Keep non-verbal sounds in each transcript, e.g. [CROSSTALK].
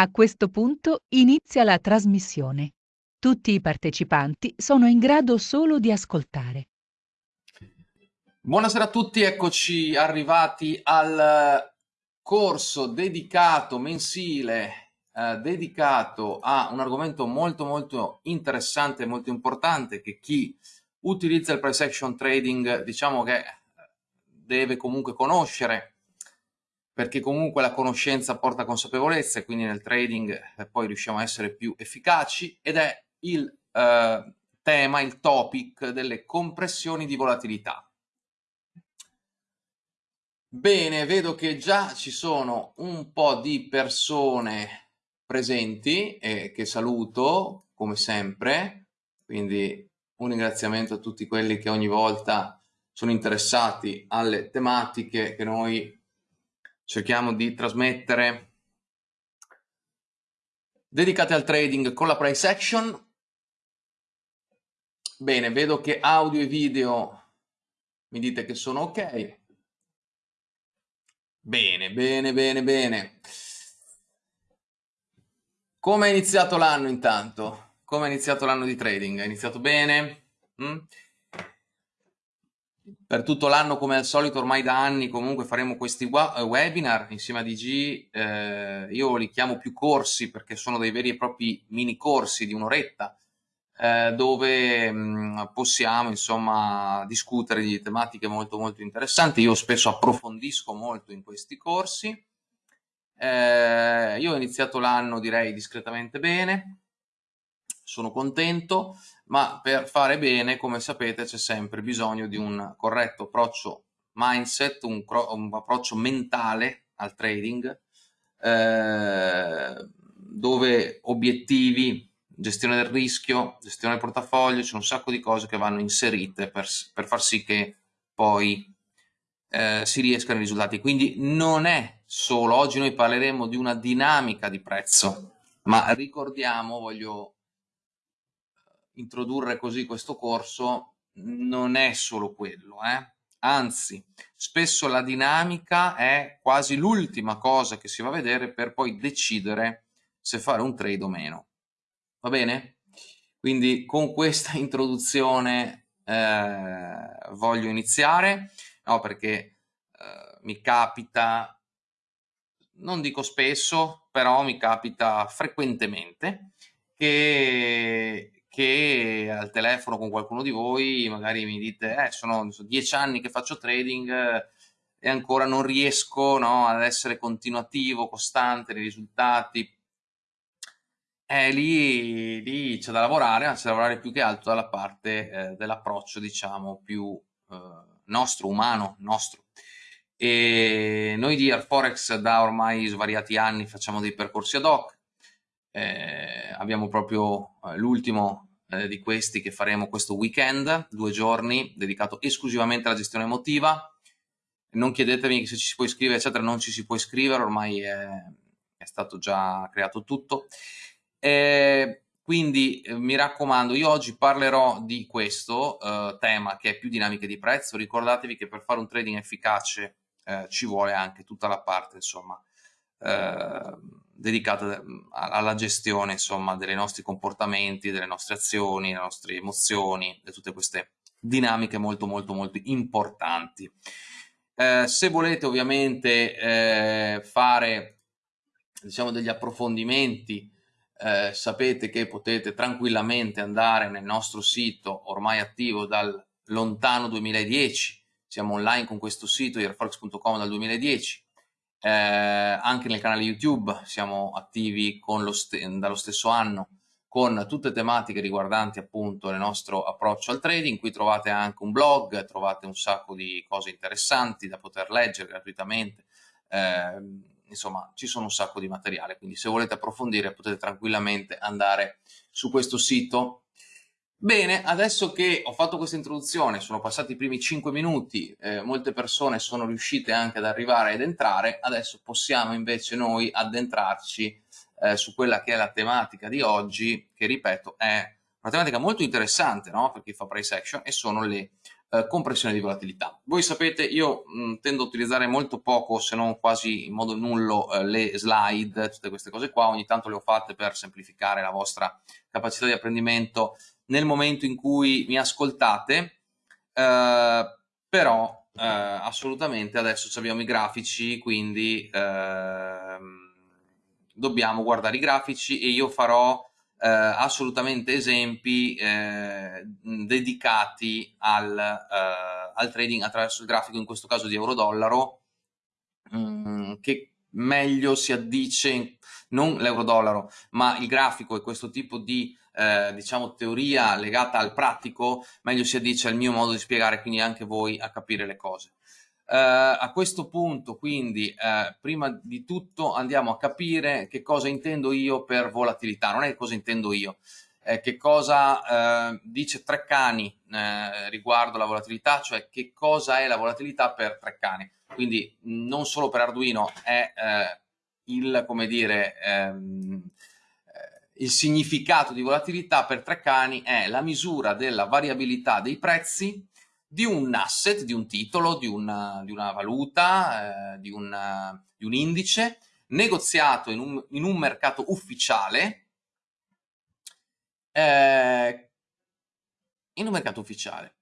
A questo punto inizia la trasmissione. Tutti i partecipanti sono in grado solo di ascoltare. Buonasera a tutti, eccoci arrivati al corso dedicato mensile, eh, dedicato a un argomento molto molto interessante e molto importante che chi utilizza il price action trading diciamo che deve comunque conoscere perché comunque la conoscenza porta consapevolezza e quindi nel trading eh, poi riusciamo a essere più efficaci ed è il eh, tema, il topic delle compressioni di volatilità. Bene, vedo che già ci sono un po' di persone presenti e che saluto come sempre, quindi un ringraziamento a tutti quelli che ogni volta sono interessati alle tematiche che noi cerchiamo di trasmettere dedicate al trading con la price action. Bene, vedo che audio e video mi dite che sono ok. Bene, bene, bene, bene. Come è iniziato l'anno intanto? Come è iniziato l'anno di trading? È iniziato bene? Mm? Per tutto l'anno, come al solito, ormai da anni comunque faremo questi eh, webinar insieme a DG. Eh, io li chiamo più corsi perché sono dei veri e propri mini corsi di un'oretta eh, dove mh, mm, possiamo insomma discutere di tematiche molto molto interessanti. Io spesso approfondisco molto in questi corsi. Eh, io ho iniziato l'anno direi discretamente bene, sono contento, ma per fare bene, come sapete, c'è sempre bisogno di un corretto approccio mindset, un, un approccio mentale al trading, eh, dove obiettivi gestione del rischio, gestione del portafoglio, c'è un sacco di cose che vanno inserite per, per far sì che poi eh, si riescano i risultati. Quindi non è solo, oggi noi parleremo di una dinamica di prezzo, ma ricordiamo, voglio introdurre così questo corso, non è solo quello, eh? anzi spesso la dinamica è quasi l'ultima cosa che si va a vedere per poi decidere se fare un trade o meno. Va bene? Quindi con questa introduzione eh, voglio iniziare, no, perché eh, mi capita, non dico spesso, però mi capita frequentemente che, che al telefono con qualcuno di voi magari mi dite eh, sono, sono dieci anni che faccio trading eh, e ancora non riesco no, ad essere continuativo, costante nei risultati, eh, lì, lì c'è da lavorare, ma c'è da lavorare più che altro dalla parte eh, dell'approccio, diciamo, più eh, nostro, umano, nostro. E noi di Airforex da ormai svariati anni facciamo dei percorsi ad hoc, eh, abbiamo proprio eh, l'ultimo eh, di questi che faremo questo weekend, due giorni, dedicato esclusivamente alla gestione emotiva. Non chiedetemi se ci si può iscrivere, eccetera, non ci si può iscrivere, ormai è, è stato già creato tutto. Eh, quindi eh, mi raccomando, io oggi parlerò di questo eh, tema che è più dinamiche di prezzo. Ricordatevi che per fare un trading efficace eh, ci vuole anche tutta la parte, insomma, eh, dedicata alla gestione, insomma, dei nostri comportamenti, delle nostre azioni, delle nostre emozioni, di tutte queste dinamiche molto molto molto importanti. Eh, se volete ovviamente eh, fare diciamo degli approfondimenti eh, sapete che potete tranquillamente andare nel nostro sito ormai attivo dal lontano 2010, siamo online con questo sito airforex.com dal 2010, eh, anche nel canale YouTube siamo attivi lo dallo stesso anno con tutte tematiche riguardanti appunto il nostro approccio al trading, qui trovate anche un blog, trovate un sacco di cose interessanti da poter leggere gratuitamente, eh, insomma ci sono un sacco di materiale, quindi se volete approfondire potete tranquillamente andare su questo sito. Bene, adesso che ho fatto questa introduzione, sono passati i primi 5 minuti, eh, molte persone sono riuscite anche ad arrivare ed entrare, adesso possiamo invece noi addentrarci eh, su quella che è la tematica di oggi, che ripeto è una tematica molto interessante no? per chi fa price action e sono le eh, compressione di volatilità. Voi sapete, io mh, tendo a utilizzare molto poco, se non quasi in modo nullo, eh, le slide, tutte queste cose qua, ogni tanto le ho fatte per semplificare la vostra capacità di apprendimento nel momento in cui mi ascoltate, eh, però eh, assolutamente adesso abbiamo i grafici, quindi ehm, dobbiamo guardare i grafici e io farò eh, assolutamente esempi eh, dedicati al, eh, al, trading attraverso il grafico, in questo caso di euro-dollaro, mm, che meglio si addice, non l'euro-dollaro, ma il grafico e questo tipo di eh, diciamo teoria legata al pratico, meglio si addice al mio modo di spiegare, quindi anche voi a capire le cose. Uh, a questo punto, quindi, uh, prima di tutto andiamo a capire che cosa intendo io per volatilità, non è cosa intendo io, eh, che cosa uh, dice Treccani riguardo la volatilità, cioè che cosa è la volatilità per Treccani. Quindi non solo per Arduino è il, come dire, ehm, il significato di volatilità per Treccani è la misura della variabilità dei prezzi di un asset, di un titolo, di una, di una valuta, eh, di, una, di, un indice negoziato in un, in un mercato ufficiale eh, in un mercato ufficiale.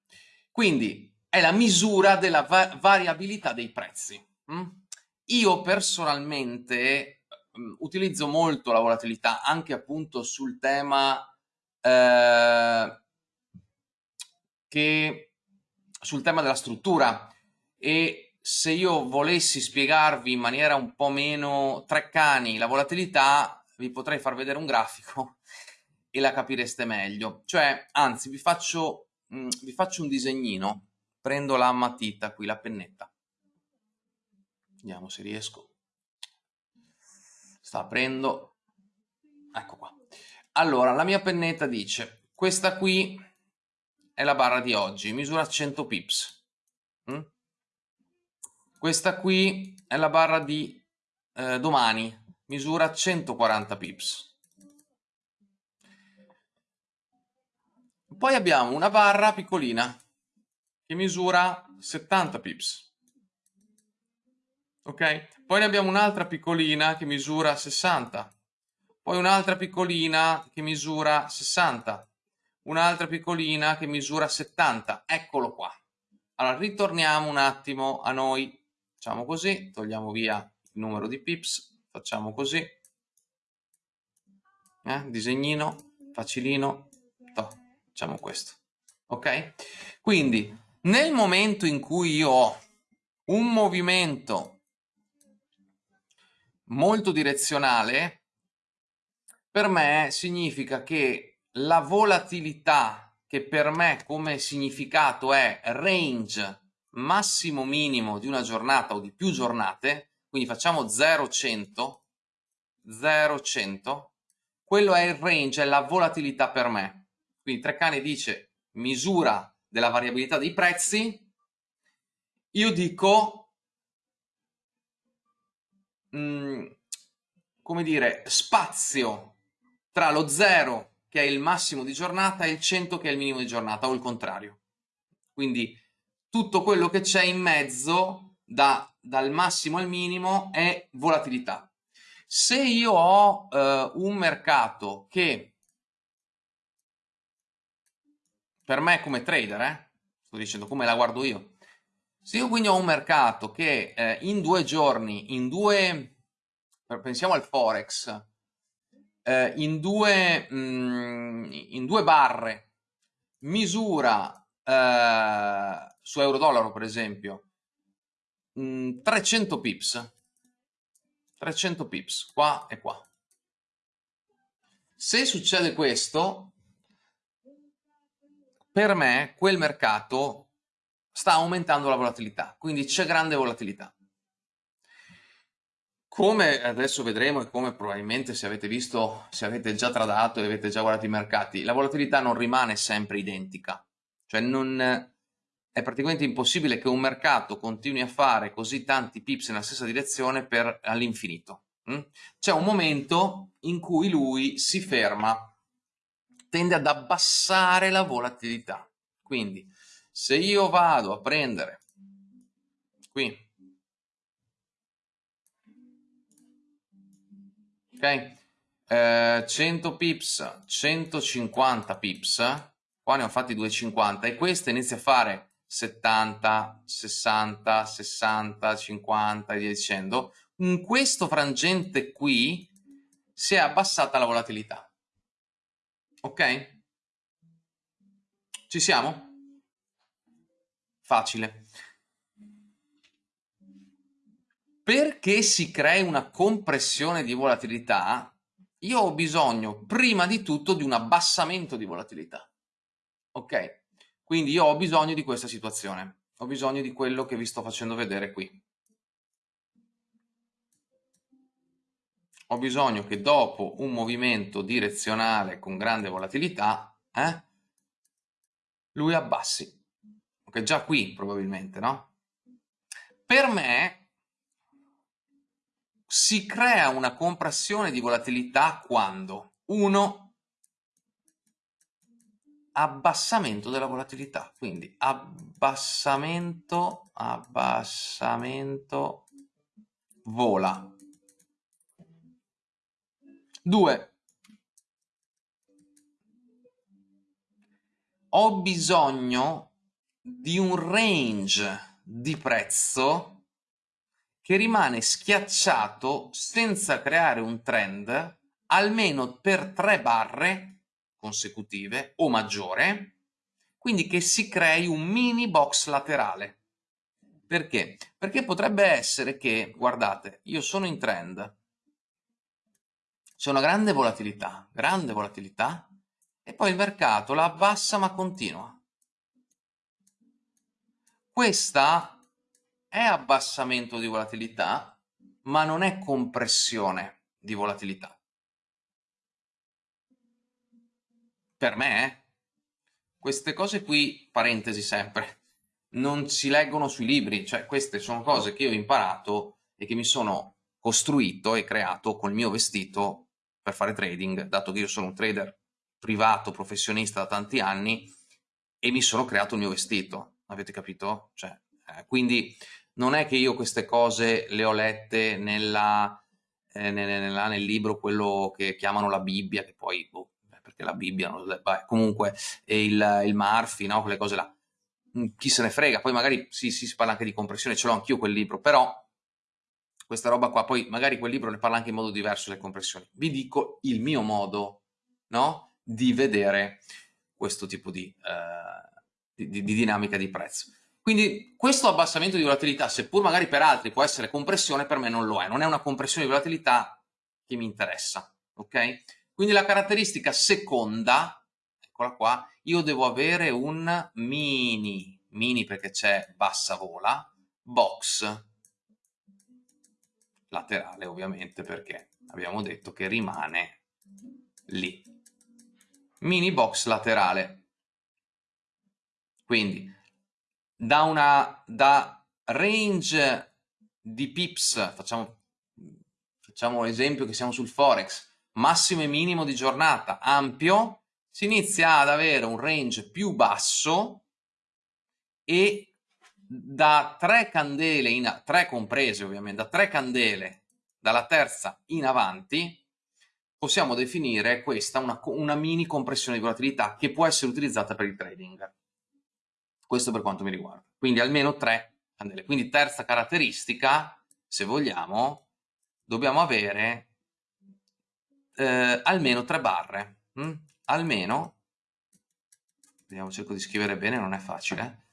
Quindi è la misura della va variabilità dei prezzi. Mm? Io personalmente utilizzo molto la volatilità anche appunto sul tema eh, che sul tema della struttura e se io volessi spiegarvi in maniera un po' meno treccani la volatilità, vi potrei far vedere un grafico [LAUGHS] e la capireste meglio. Cioè, anzi, vi faccio, mh, mm, vi faccio un disegnino. Prendo la matita qui, la pennetta. Vediamo se riesco. Sta aprendo. Ecco qua. Allora, la mia pennetta dice, questa qui è la barra di oggi, misura 100 pips. Mm? Questa qui è la barra di eh, domani, misura 140 pips. Poi abbiamo una barra piccolina che misura 70 pips. Ok? Poi ne abbiamo un'altra piccolina che misura 60. Poi un'altra piccolina che misura 60 un'altra piccolina che misura 70, eccolo qua. Allora ritorniamo un attimo a noi, facciamo così, togliamo via il numero di pips, facciamo così, eh, disegnino, facilino, to, facciamo questo, ok? Quindi nel momento in cui io ho un movimento molto direzionale, per me significa che la volatilità che per me come significato è range massimo minimo di una giornata o di più giornate, quindi facciamo 0-100, 0-100, quello è il range, è la volatilità per me. Quindi Treccani dice misura della variabilità dei prezzi, io dico, mm, come dire, spazio tra lo 0 che è il massimo di giornata e il 100 che è il minimo di giornata o il contrario. Quindi tutto quello che c'è in mezzo da, dal massimo al minimo è volatilità. Se io ho eh, un mercato che per me come trader, eh, sto dicendo come la guardo io, se io quindi ho un mercato che eh, in due giorni, in due, pensiamo al Forex, eh, in, due, mh, mm, in due barre misura eh, su euro-dollaro per esempio mh, mm, 300 pips. 300 pips qua e qua. Se succede questo per me quel mercato sta aumentando la volatilità quindi c'è grande volatilità come adesso vedremo e come probabilmente se avete visto, se avete già tradato e avete già guardato i mercati, la volatilità non rimane sempre identica. Cioè non, è praticamente impossibile che un mercato continui a fare così tanti pips nella stessa direzione per all'infinito. Mm? C'è un momento in cui lui si ferma, tende ad abbassare la volatilità. Quindi se io vado a prendere qui ok? Eh, 100 pips 150 pips qua ne ho fatti 250 e questa inizia a fare 70 60 60 50 e via dicendo. In questo frangente qui si è abbassata la volatilità. Ok? Ci siamo facile perché si crei una compressione di volatilità, io ho bisogno prima di tutto di un abbassamento di volatilità. Ok? Quindi io ho bisogno di questa situazione, ho bisogno di quello che vi sto facendo vedere qui. Ho bisogno che dopo un movimento direzionale con grande volatilità, eh, lui abbassi. Ok, già qui probabilmente, no? Per me si crea una compressione di volatilità quando? 1. Abbassamento della volatilità, quindi abbassamento, abbassamento, vola. 2. Ho bisogno di un range di prezzo che rimane schiacciato senza creare un trend almeno per tre barre consecutive o maggiore, quindi che si crei un mini box laterale. Perché? Perché potrebbe essere che, guardate, io sono in trend, c'è una grande volatilità, grande volatilità, e poi il mercato la abbassa ma continua. Questa è abbassamento di volatilità, ma non è compressione di volatilità. Per me, eh? queste cose qui, parentesi sempre, non si leggono sui libri, cioè queste sono cose che io ho imparato e che mi sono costruito e creato col mio vestito per fare trading, dato che io sono un trader privato, professionista da tanti anni e mi sono creato il mio vestito, avete capito? Cioè, eh, quindi non è che io queste cose le ho lette nella, eh, nella, nel libro, quello che chiamano la Bibbia, che poi, boh, perché la Bibbia, non, beh, comunque, il, il Murphy, no? quelle cose là. Mm, chi se ne frega, poi magari sì, sì, si parla anche di compressione, ce l'ho anch'io quel libro, però questa roba qua, poi magari quel libro ne parla anche in modo diverso le compressioni. Vi dico il mio modo, no? Di vedere questo tipo di, uh, di, di dinamica di prezzo. Quindi questo abbassamento di volatilità, seppur magari per altri può essere compressione, per me non lo è. Non è una compressione di volatilità che mi interessa. Ok? Quindi la caratteristica seconda, eccola qua, io devo avere un mini, mini perché c'è bassa vola, box laterale ovviamente perché abbiamo detto che rimane lì. Mini box laterale. Quindi da una da range di pips, facciamo, facciamo l'esempio che siamo sul Forex, massimo e minimo di giornata ampio, si inizia ad avere un range più basso e da tre candele, in, tre comprese ovviamente, da tre candele dalla terza in avanti, possiamo definire questa una, una mini compressione di volatilità che può essere utilizzata per il trading. Questo per quanto mi riguarda. Quindi almeno tre candele. Quindi terza caratteristica, se vogliamo, dobbiamo avere eh, almeno tre barre. Mm? Almeno, vediamo, cerco di scrivere bene, non è facile.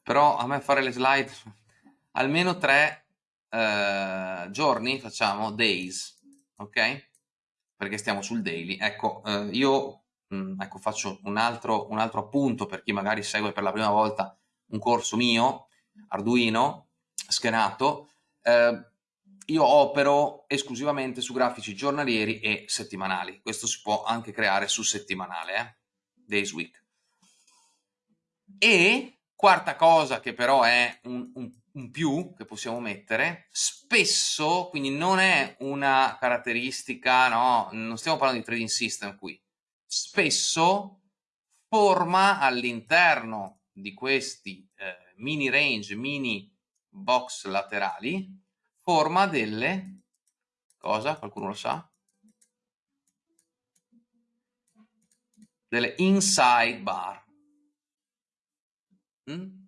Però a me fare le slide, [LAUGHS] almeno tre eh, giorni, facciamo days, ok? Perché stiamo sul daily. Ecco, eh, io Mm, ecco, faccio un altro, un altro appunto per chi magari segue per la prima volta un corso mio, Arduino, schenato, eh, io opero esclusivamente su grafici giornalieri e settimanali. Questo si può anche creare su settimanale, eh? Days Week. E quarta cosa che però è un, un, un, più che possiamo mettere, spesso, quindi non è una caratteristica, no, non stiamo parlando di trading system qui, spesso forma all'interno di questi eh, mini range, mini box laterali, forma delle, cosa? Qualcuno lo sa? Delle inside bar. Mm?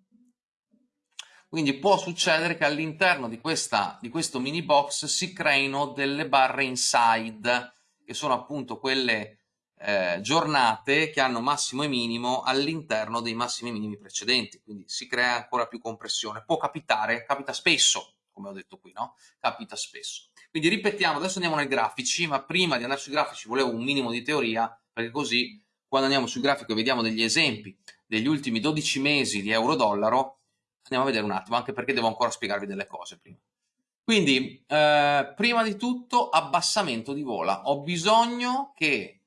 Quindi può succedere che all'interno di, di questo mini box si creino delle barre inside, che sono appunto quelle eh, giornate che hanno massimo e minimo all'interno dei massimi e minimi precedenti, quindi si crea ancora più compressione. Può capitare, capita spesso, come ho detto qui, no? Capita spesso. Quindi ripetiamo, adesso andiamo nei grafici, ma prima di andare sui grafici volevo un minimo di teoria, perché così quando andiamo sul grafico e vediamo degli esempi degli ultimi 12 mesi di euro-dollaro, andiamo a vedere un attimo, anche perché devo ancora spiegarvi delle cose prima. Quindi, eh, prima di tutto, abbassamento di vola. Ho bisogno che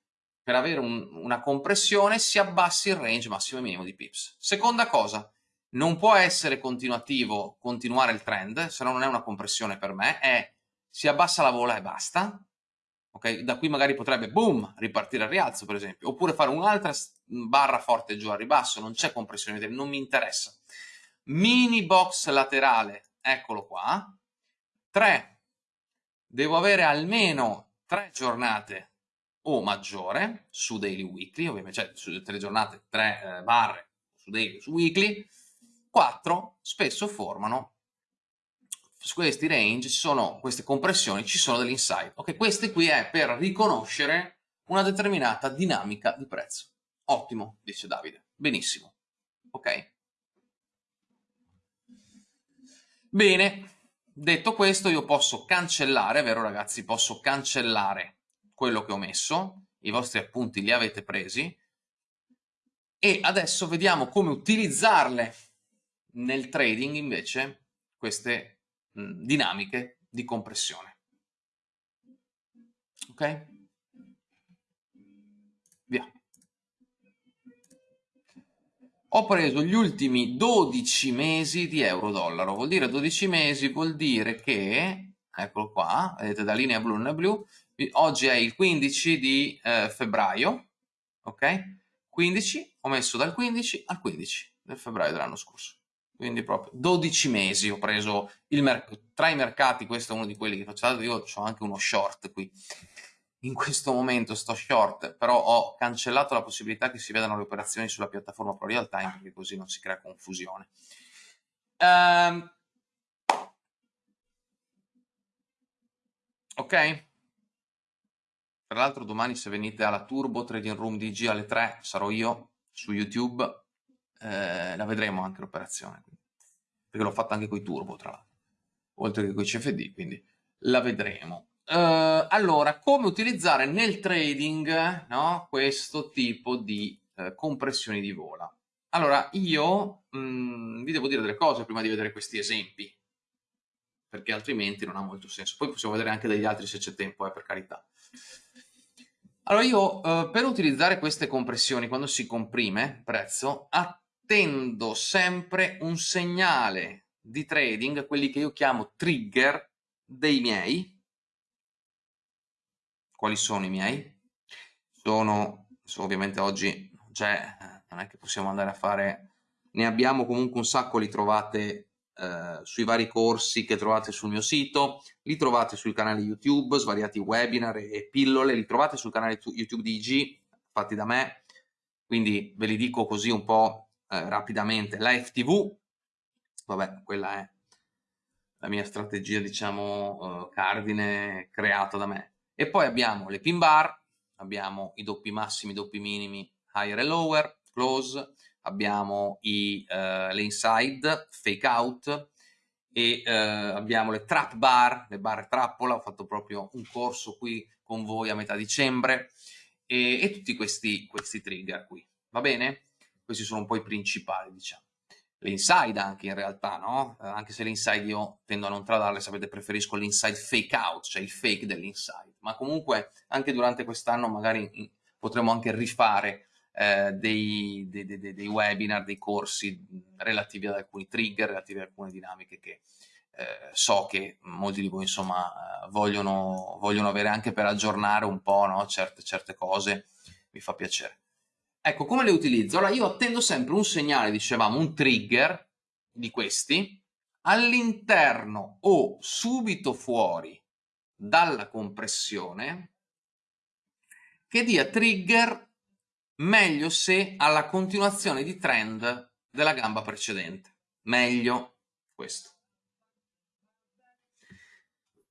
per avere un, una compressione si abbassi il range massimo e minimo di pips. Seconda cosa, non può essere continuativo continuare il trend, se no non è una compressione per me, è si abbassa la vola e basta, ok? Da qui magari potrebbe, boom, ripartire al rialzo per esempio, oppure fare un'altra barra forte giù al ribasso, non c'è compressione, non mi interessa mini box laterale, eccolo qua, 3, devo avere almeno 3 giornate o maggiore su daily weekly, ovviamente, cioè su tutte le giornate 3 eh, barre su daily su weekly, 4 spesso formano su questi range ci sono queste compressioni, ci sono dell'inside. Ok, queste qui è per riconoscere una determinata dinamica di prezzo. Ottimo, dice Davide. Benissimo. Ok? Bene, detto questo io posso cancellare, vero ragazzi, posso cancellare quello che ho messo, i vostri appunti li avete presi, e adesso vediamo come utilizzarle nel trading invece queste mh, dinamiche di compressione. Ok? ho preso gli ultimi 12 mesi di euro-dollaro. Vuol dire 12 mesi, vuol dire che, eccolo qua, vedete da linea blu linea blu, oggi è il 15 di eh, febbraio, ok? 15, ho messo dal 15 al 15 del febbraio dell'anno scorso. Quindi proprio 12 mesi ho preso tra i mercati, questo è uno di quelli che faccio, io ho anche uno short qui in questo momento sto short, però ho cancellato la possibilità che si vedano le operazioni sulla piattaforma Pro Real Time perché così non si crea confusione. Um, ok? Tra l'altro domani se venite alla Turbo Trading Room DG alle 3 sarò io su YouTube, eh, la vedremo anche l'operazione, perché l'ho fatta anche con i Turbo tra l'altro, oltre che con i CFD, quindi la vedremo. Uh, allora, come utilizzare nel trading no, questo tipo di uh, compressioni di vola? Allora, io mh, mm, vi devo dire delle cose prima di vedere questi esempi, perché altrimenti non ha molto senso. Poi possiamo vedere anche degli altri se c'è tempo, eh, per carità. Allora, io uh, per utilizzare queste compressioni, quando si comprime prezzo, attendo sempre un segnale di trading, quelli che io chiamo trigger dei miei, quali sono i miei? Sono, ovviamente oggi c'è, non è che possiamo andare a fare, ne abbiamo comunque un sacco, li trovate eh, sui vari corsi che trovate sul mio sito, li trovate sui canali YouTube, svariati webinar e pillole, li trovate sul canale YouTube di IG, fatti da me, quindi ve li dico così un po' eh, rapidamente. La FTV, vabbè, quella è la mia strategia, diciamo, eh, cardine creata da me. E poi abbiamo le pin bar, abbiamo i doppi massimi, i doppi minimi, higher e lower, close, abbiamo i, uh, le inside, fake out, e uh, abbiamo le trap bar, le barre trappola, ho fatto proprio un corso qui con voi a metà dicembre, e, e tutti questi, questi trigger qui, va bene? Questi sono un po' i principali, diciamo le inside anche in realtà, no? Eh, anche se le inside io tendo a non tradarle, sapete, preferisco l'inside fake out, cioè il fake dell'inside, ma comunque anche durante quest'anno magari potremo anche rifare eh, dei, dei, dei, dei, webinar, dei corsi relativi ad alcuni trigger, relativi ad alcune dinamiche che eh, so che molti di voi insomma vogliono, vogliono avere anche per aggiornare un po' no? certe, certe cose, mi fa piacere. Ecco, come le utilizzo? Allora, io attendo sempre un segnale, dicevamo, un trigger di questi, all'interno o subito fuori dalla compressione, che dia trigger meglio se alla continuazione di trend della gamba precedente. Meglio questo.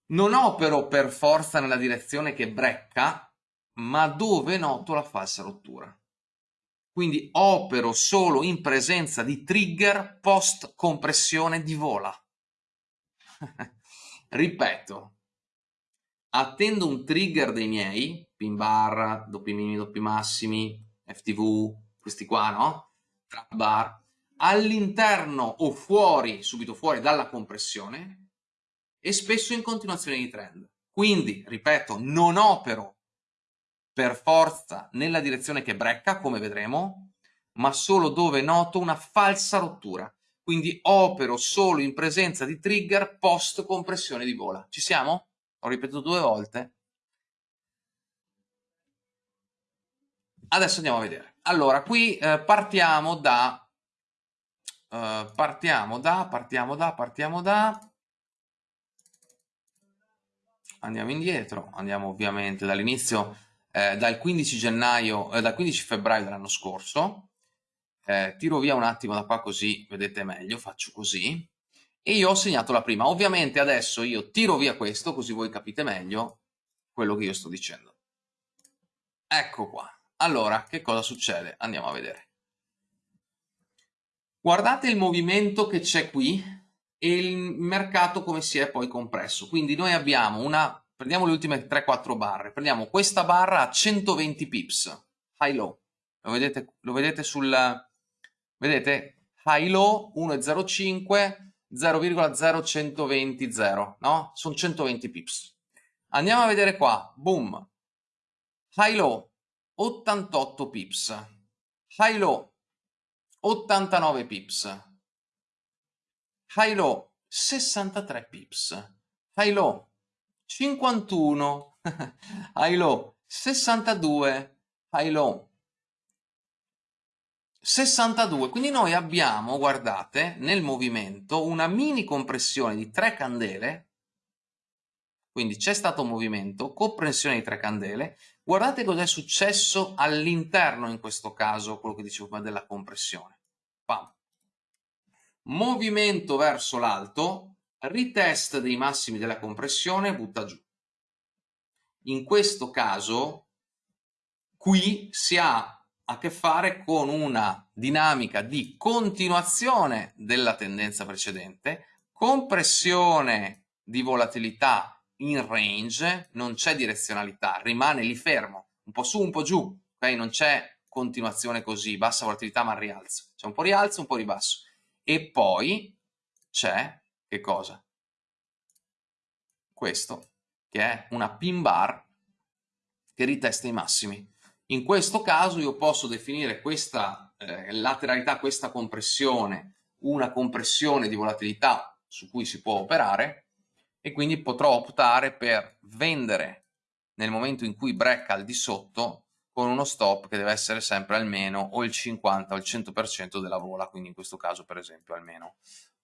Non opero per forza nella direzione che brecca, ma dove noto la falsa rottura. Quindi opero solo in presenza di trigger post compressione di vola. [LAUGHS] Ripeto, attendo un trigger dei miei, pin bar, doppi minimi, doppi massimi, FTV, questi qua, no? Trap bar, all'interno o fuori, subito fuori dalla compressione e spesso in continuazione di trend. Quindi, ripeto, non opero per forza nella direzione che brecca, come vedremo, ma solo dove noto una falsa rottura. Quindi opero solo in presenza di trigger post compressione di vola. Ci siamo? Ho ripetuto due volte. Adesso andiamo a vedere. Allora, qui eh, partiamo da... Uh, partiamo da, partiamo da, partiamo da... Andiamo indietro, andiamo ovviamente dall'inizio eh, dal 15 gennaio, eh, dal 15 febbraio dell'anno scorso. Eh, tiro via un attimo da qua così vedete meglio, faccio così. E io ho segnato la prima. Ovviamente adesso io tiro via questo così voi capite meglio quello che io sto dicendo. Ecco qua. Allora, che cosa succede? Andiamo a vedere. Guardate il movimento che c'è qui e il mercato come si è poi compresso. Quindi noi abbiamo una prendiamo le ultime 3-4 barre, prendiamo questa barra a 120 pips, high low, lo vedete, lo vedete sul, vedete, high low 1,05, 0,0120, 0, no? Sono 120 pips. Andiamo a vedere qua, boom, high low 88 pips, high low 89 pips, high low 63 pips, high low 51, high low, 62, high low, 62. Quindi noi abbiamo, guardate, nel movimento una mini compressione di tre candele, quindi c'è stato movimento, compressione di tre candele, guardate cosa è successo all'interno in questo caso, quello che dicevo prima della compressione. Pam. Movimento verso l'alto, ritest dei massimi della compressione, butta giù. In questo caso, qui si ha a che fare con una dinamica di continuazione della tendenza precedente, compressione di volatilità in range, non c'è direzionalità, rimane lì fermo, un po' su, un po' giù, ok? Non c'è continuazione così, bassa volatilità ma rialzo, c'è un po' rialzo, un po' ribasso. E poi c'è che cosa? Questo, che è una pin bar che ritesta i massimi. In questo caso io posso definire questa eh, lateralità, questa compressione, una compressione di volatilità su cui si può operare e quindi potrò optare per vendere nel momento in cui brecca al di sotto con uno stop che deve essere sempre almeno o il 50 o il 100% della vola, quindi in questo caso per esempio almeno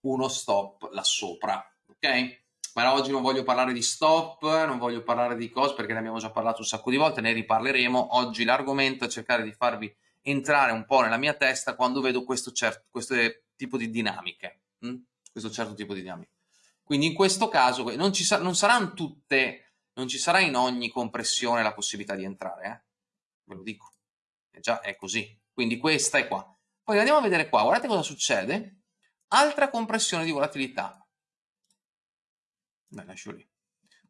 uno stop là sopra, ok? Ma oggi non voglio parlare di stop, non voglio parlare di cose perché ne abbiamo già parlato un sacco di volte, ne riparleremo. Oggi l'argomento è cercare di farvi entrare un po' nella mia testa quando vedo questo, certo, questo tipo di dinamiche, hm? questo certo tipo di dinamiche. Quindi in questo caso non, ci sa non saranno tutte, non ci sarà in ogni compressione la possibilità di entrare, eh? ve lo dico, è già è così. Quindi questa è qua. Poi andiamo a vedere qua, guardate cosa succede Altra compressione di volatilità. Beh, lascio lì.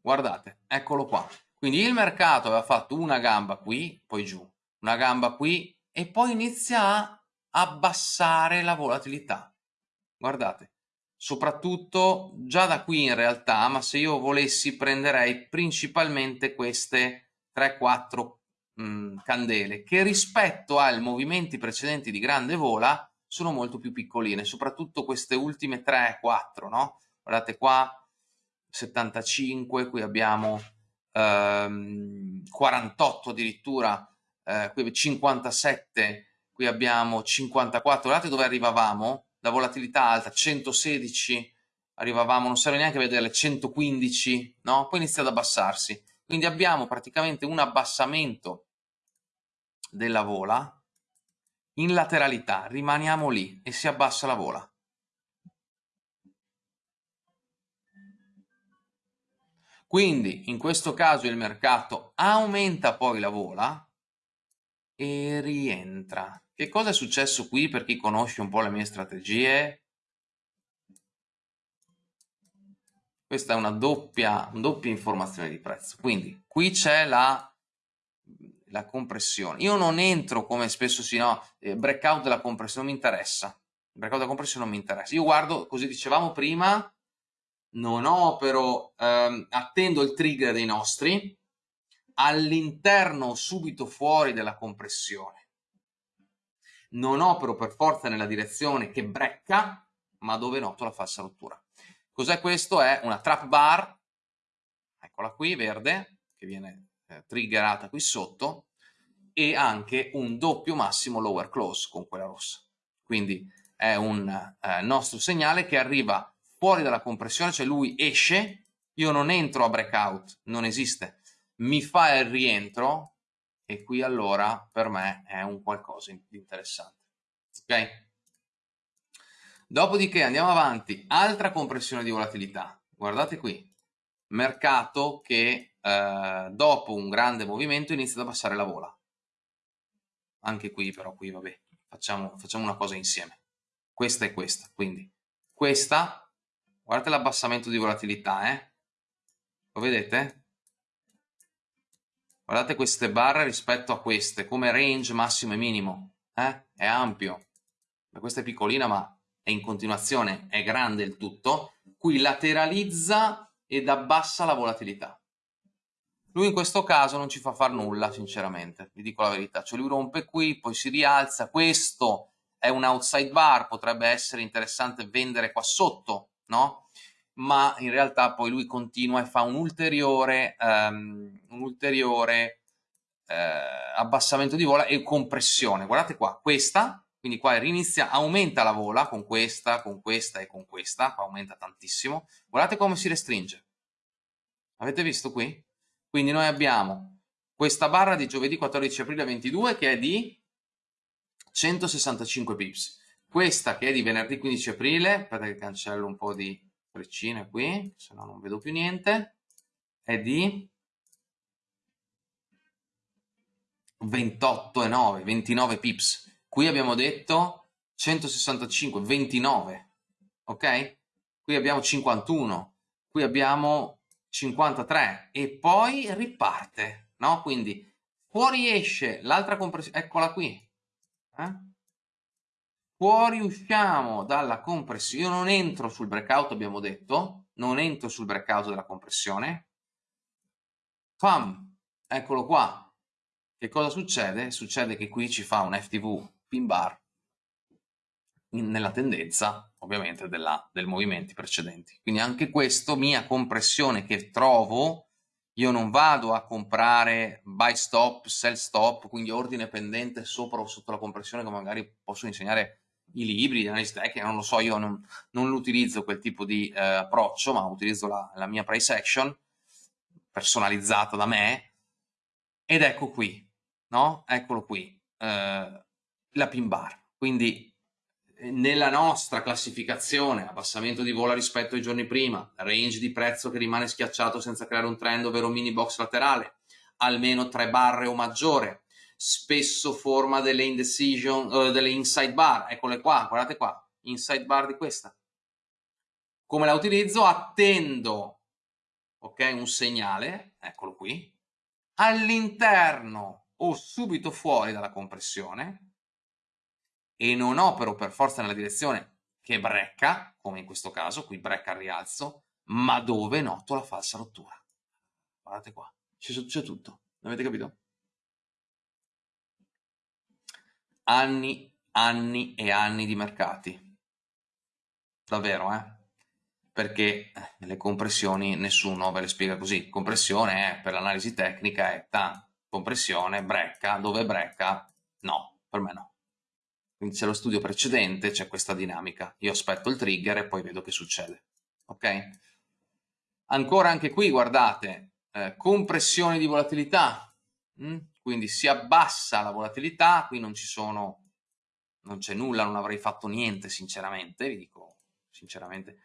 Guardate, eccolo qua. Quindi il mercato aveva fatto una gamba qui, poi giù, una gamba qui e poi inizia a abbassare la volatilità. Guardate, soprattutto già da qui in realtà, ma se io volessi prenderei principalmente queste 3-4 mm, candele che rispetto ai movimenti precedenti di grande vola sono molto più piccoline, soprattutto queste ultime 3-4, no? Guardate qua, 75, qui abbiamo ehm, 48 addirittura, eh, qui 57 qui abbiamo 54, guardate dove arrivavamo, la volatilità alta, 116, arrivavamo, non serve neanche vedere, 115, no? Poi inizia ad abbassarsi. Quindi abbiamo praticamente un abbassamento della vola in lateralità, rimaniamo lì e si abbassa la vola. Quindi in questo caso il mercato aumenta poi la vola e rientra. Che cosa è successo qui per chi conosce un po' le mie strategie? Questa è una doppia, una doppia informazione di prezzo. Quindi qui c'è la, la, compressione. Io non entro come spesso si no, eh, breakout della compressione, non mi interessa. Il breakout della compressione non mi interessa. Io guardo, così dicevamo prima, non opero, ehm, attendo il trigger dei nostri, all'interno subito fuori della compressione. Non opero per forza nella direzione che brecca, ma dove noto la falsa rottura. Cos'è questo? È una trap bar, eccola qui, verde, che viene eh, triggerata qui sotto, e anche un doppio massimo lower close con quella rossa. Quindi è un eh, nostro segnale che arriva fuori dalla compressione, cioè lui esce, io non entro a breakout, non esiste, mi fa il rientro e qui allora per me è un qualcosa di interessante. Ok? Dopodiché andiamo avanti, altra compressione di volatilità, guardate qui, mercato che eh, dopo un grande movimento inizia ad abbassare la vola. Anche qui però, qui vabbè, facciamo, facciamo una cosa insieme. Questa è questa, quindi questa Guardate l'abbassamento di volatilità, eh? Lo vedete? Guardate queste barre rispetto a queste, come range massimo e minimo, eh? È ampio. Questa è piccolina, ma è in continuazione, è grande il tutto. Qui lateralizza ed abbassa la volatilità. Lui in questo caso non ci fa far nulla, sinceramente, vi dico la verità. Cioè lui rompe qui, poi si rialza. Questo è un outside bar, potrebbe essere interessante vendere qua sotto, no? Ma in realtà poi lui continua e fa un ulteriore, um, un ulteriore uh, abbassamento di vola e compressione. Guardate qua, questa, quindi qua rinizia, aumenta la vola con questa, con questa e con questa, qua aumenta tantissimo. Guardate come si restringe. Avete visto qui? Quindi noi abbiamo questa barra di giovedì 14 aprile 22 che è di 165 pips questa che è di venerdì 15 aprile, aspetta che cancello un po' di freccine qui, se no non vedo più niente, è di 28,9, 29 pips. Qui abbiamo detto 165, 29, ok? Qui abbiamo 51, qui abbiamo 53 e poi riparte, no? Quindi fuori esce l'altra compressione, eccola qui, eh? Fuori usciamo dalla compressione, io non entro sul breakout abbiamo detto, non entro sul breakout della compressione, pam, eccolo qua, che cosa succede? Succede che qui ci fa un FTV pin bar in, nella tendenza ovviamente della, del movimenti precedenti, quindi anche questo mia compressione che trovo io non vado a comprare buy stop, sell stop, quindi ordine pendente sopra o sotto la compressione come magari posso insegnare i libri di analisi tecnica, non lo so, io non, non utilizzo quel tipo di eh, approccio, ma utilizzo la, la, mia price action personalizzata da me ed ecco qui, no? Eccolo qui, eh, la pin bar. Quindi eh, nella nostra classificazione, abbassamento di vola rispetto ai giorni prima, range di prezzo che rimane schiacciato senza creare un trend, ovvero mini box laterale, almeno tre barre o maggiore, spesso forma delle indecision, uh, delle inside bar, eccole qua, guardate qua, inside bar di questa. Come la utilizzo? Attendo, ok, un segnale, eccolo qui, all'interno o subito fuori dalla compressione e non opero per forza nella direzione che brecca, come in questo caso, qui brecca al rialzo, ma dove noto la falsa rottura. Guardate qua, c'è tutto, avete capito? Anni, anni e anni di mercati. Davvero, eh? Perché eh, le compressioni nessuno ve le spiega così. Compressione è, per l'analisi tecnica è ta, compressione, brecca, dove brecca? No, per me no. quindi c'è lo studio precedente, c'è questa dinamica. Io aspetto il trigger e poi vedo che succede. Ok? Ancora anche qui, guardate, eh, compressione di volatilità, mm? Quindi si abbassa la volatilità, qui non ci sono, non c'è nulla, non avrei fatto niente sinceramente, vi dico sinceramente,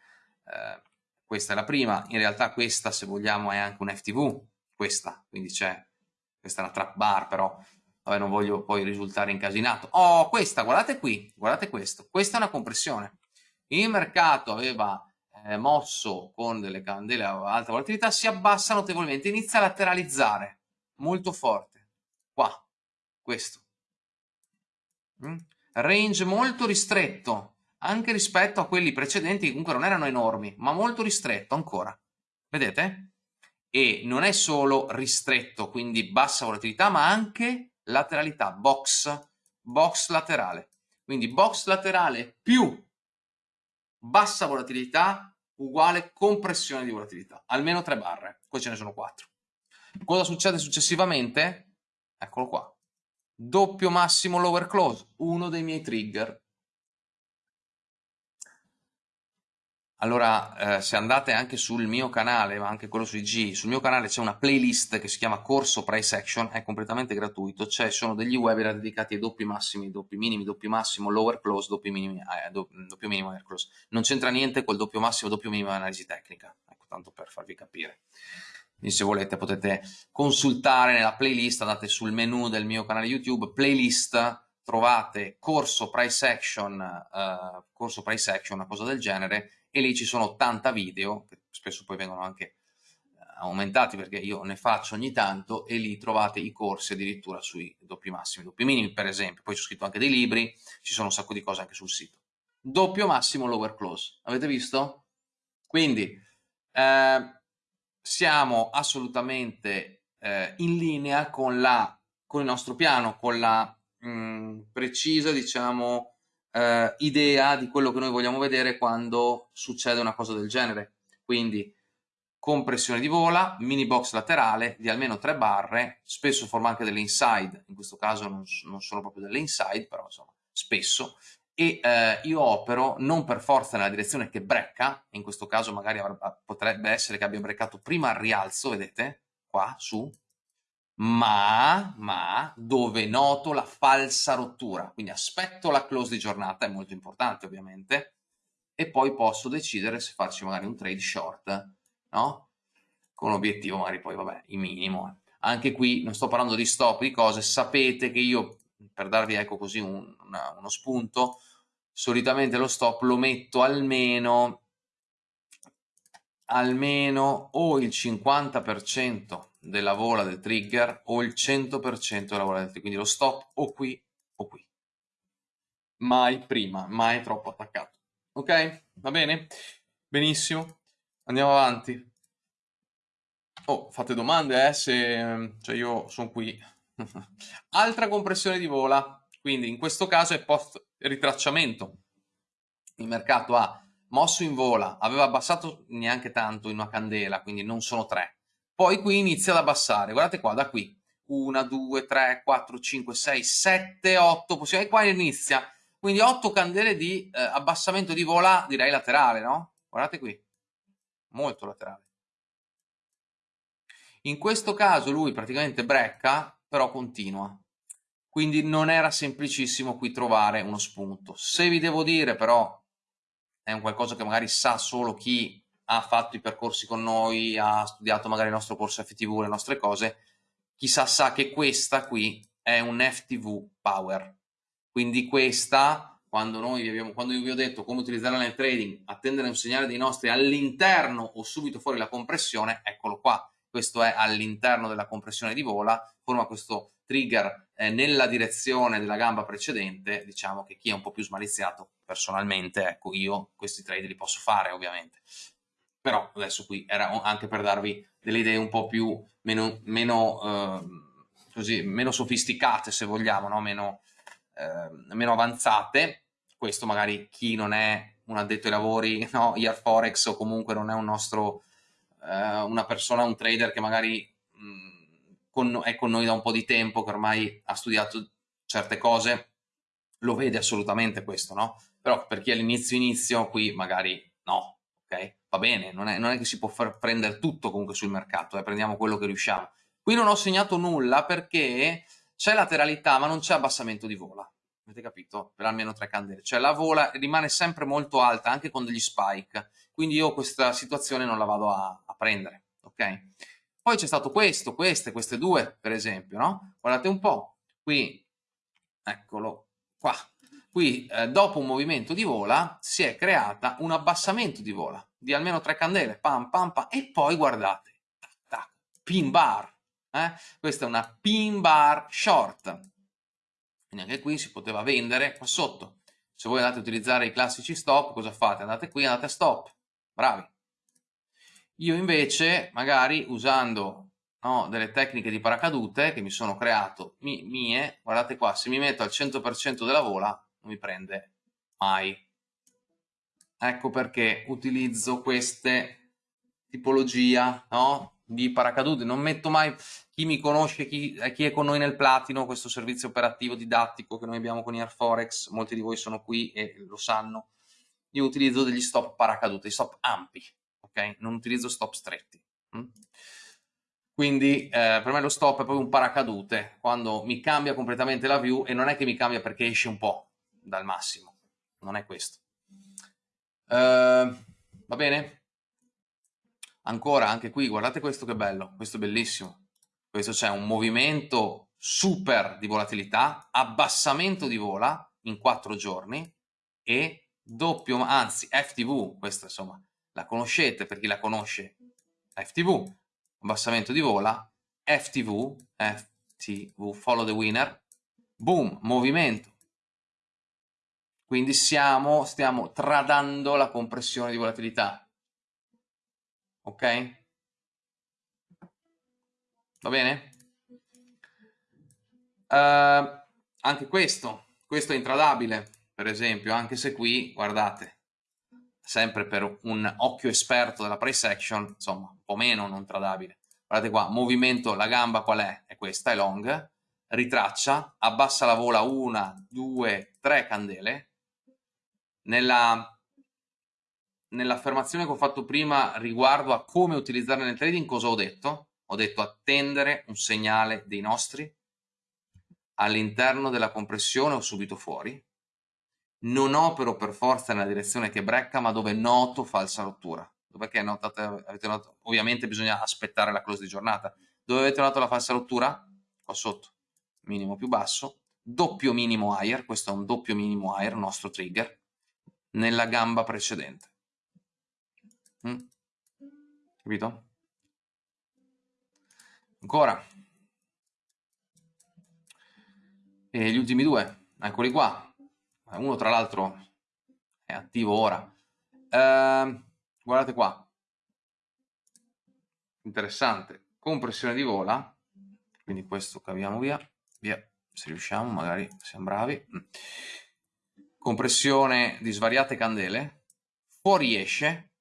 eh, questa è la prima, in realtà questa se vogliamo è anche un FTV, questa, quindi c'è, questa è una trap bar però Vabbè, non voglio poi risultare incasinato. Oh, questa, guardate qui, guardate questo. Questa è una compressione. Il mercato aveva eh, mosso con delle candele a alta volatilità, si abbassa notevolmente, inizia a lateralizzare molto forte. Qua, questo. Mm? Range molto ristretto, anche rispetto a quelli precedenti che comunque non erano enormi, ma molto ristretto ancora. Vedete? E non è solo ristretto, quindi bassa volatilità, ma anche lateralità, box, box laterale. Quindi box laterale più bassa volatilità uguale compressione di volatilità, almeno tre barre, poi ce ne sono quattro. Cosa succede successivamente? Eccolo qua. Doppio massimo lower close, uno dei miei trigger Allora, eh, se andate anche sul mio canale, ma anche quello su IG, sul mio canale c'è una playlist che si chiama Corso Price Action, è completamente gratuito, cioè sono degli webinar dedicati ai doppi massimi, doppi minimi, doppi massimo, lower close, doppi minimi, eh, doppio minimo, air close. Non c'entra niente col doppio massimo, doppio minimo analisi tecnica, ecco, tanto per farvi capire. Quindi se volete potete consultare nella playlist, andate sul menu del mio canale YouTube, playlist, trovate corso price action, uh, corso price action, una cosa del genere, e lì ci sono 80 video, che spesso poi vengono anche eh, aumentati perché io ne faccio ogni tanto e lì trovate i corsi addirittura sui doppi massimi, doppi minimi per esempio, poi ho scritto anche dei libri, ci sono un sacco di cose anche sul sito. Doppio massimo lower close, avete visto? Quindi eh, siamo assolutamente eh, in linea con, la, con il nostro piano, con la mh, mm, precisa diciamo eh, idea di quello che noi vogliamo vedere quando succede una cosa del genere. Quindi compressione di vola, mini box laterale di almeno 3 barre, spesso forma anche delle inside, in questo caso non, non sono proprio delle inside, però insomma spesso, e eh, io opero non per forza nella direzione che brecca, in questo caso magari potrebbe essere che abbia breccato prima al rialzo, vedete, qua, su, ma, ma dove noto la falsa rottura, quindi aspetto la close di giornata, è molto importante ovviamente, e poi posso decidere se farci magari un trade short, no? Con obiettivo magari poi, vabbè, il minimo. Anche qui non sto parlando di stop, di cose, sapete che io, per darvi ecco così un, una, uno spunto, solitamente lo stop lo metto almeno almeno o il 50% della vola del trigger o il 100% della vola del trigger, quindi lo stop o qui o qui. Mai prima, mai troppo attaccato. Ok? Va bene? Benissimo. Andiamo avanti. Oh, fate domande, eh, se... cioè io sono qui. [LAUGHS] Altra compressione di vola, quindi in questo caso è post ritracciamento. Il mercato ha mosso in vola, aveva abbassato neanche tanto in una candela, quindi non sono tre. Poi qui inizia ad abbassare, guardate qua, da qui. 1, 2, 3, 4, 5, 6, 7, 8, possiamo... e qua inizia. Quindi 8 candele di eh, abbassamento di vola, direi laterale, no? Guardate qui, molto laterale. In questo caso lui praticamente brecca, però continua. Quindi non era semplicissimo qui trovare uno spunto. Se vi devo dire però è un qualcosa che magari sa solo chi ha fatto i percorsi con noi, ha studiato magari il nostro corso FTV, le nostre cose, chissà sa che questa qui è un FTV Power. Quindi questa, quando, noi vi abbiamo, quando io vi ho detto come utilizzarla nel trading, attendere un segnale dei nostri all'interno o subito fuori la compressione, eccolo qua. Questo è all'interno della compressione di vola, forma questo trigger eh, nella direzione della gamba precedente, diciamo che chi è un po' più smaliziato, personalmente, ecco, io questi trade li posso fare ovviamente. Però adesso qui era anche per darvi delle idee un po' più meno, meno, eh, così, meno sofisticate, se vogliamo, no? meno, eh, meno avanzate. Questo magari chi non è un addetto ai lavori, [LAUGHS] no? IR Forex o comunque non è un nostro, eh, una persona, un trader che magari con, è con noi da un po' di tempo, che ormai ha studiato certe cose, lo vede assolutamente questo, no? Però per chi è all'inizio inizio, qui magari no, ok? Va bene, non è, non è che si può prendere tutto comunque sul mercato, eh? prendiamo quello che riusciamo. Qui non ho segnato nulla perché c'è lateralità ma non c'è abbassamento di vola, avete capito? Per almeno tre candele, cioè la vola rimane sempre molto alta anche con degli spike, quindi io questa situazione non la vado a prendere, ok? Poi c'è stato questo, queste, queste due per esempio, no? Guardate un po', qui, eccolo qua, qui eh, dopo un movimento di vola si è creata un abbassamento di vola di almeno tre candele, pam pam pam, e poi guardate, tac, tac, pin bar, eh? questa è una pin bar short, quindi anche qui si poteva vendere qua sotto, se voi andate a utilizzare i classici stop, cosa fate? Andate qui, andate a stop, bravi. Io invece, magari usando no, delle tecniche di paracadute che mi sono creato mi, mie, guardate qua, se mi metto al 100% della vola non mi prende mai. Ecco perché utilizzo queste tipologia no, di paracadute. Non metto mai chi mi conosce, chi, eh, chi, è con noi nel Platino, questo servizio operativo didattico che noi abbiamo con Airforex, molti di voi sono qui e lo sanno. Io utilizzo degli stop paracadute, stop ampi, ok? Non utilizzo stop stretti. Hm? Quindi eh, per me lo stop è proprio un paracadute, quando mi cambia completamente la view e non è che mi cambia perché esce un po' dal massimo, non è questo. Uh, va bene? Ancora, anche qui, guardate questo che bello, questo è bellissimo. Questo c'è un movimento super di volatilità, abbassamento di vola in quattro giorni e doppio, anzi FTV, questa insomma la conoscete per chi la conosce, FTV, abbassamento di vola, FTV, FTV, follow the winner, boom, movimento. Quindi siamo, stiamo tradando la compressione di volatilità. Ok? Va bene? Uh, anche questo, questo è intradabile, per esempio, anche se qui, guardate, sempre per un occhio esperto della price action, insomma, un po' meno non tradabile. Guardate qua, movimento, la gamba qual è? È questa, è long, ritraccia, abbassa la vola una, due, tre candele. Nella, nell'affermazione che ho fatto prima riguardo a come utilizzarla nel trading, cosa ho detto? Ho detto attendere un segnale dei nostri all'interno della compressione o subito fuori, non opero per forza nella direzione che brecca, ma dove noto falsa rottura. Dov'è notate, avete notato? Ovviamente bisogna aspettare la close di giornata. Dove avete notato la falsa rottura? Qua sotto, minimo più basso, doppio minimo higher, questo è un doppio minimo higher, nostro trigger, nella gamba precedente. Mm? Capito? Ancora. E gli ultimi due, eccoli qua uno tra l'altro è attivo ora. Eh, guardate qua, interessante, compressione di vola, quindi questo caviamo via, via, se riusciamo, magari siamo bravi. Mm. Compressione di svariate candele, fuoriesce,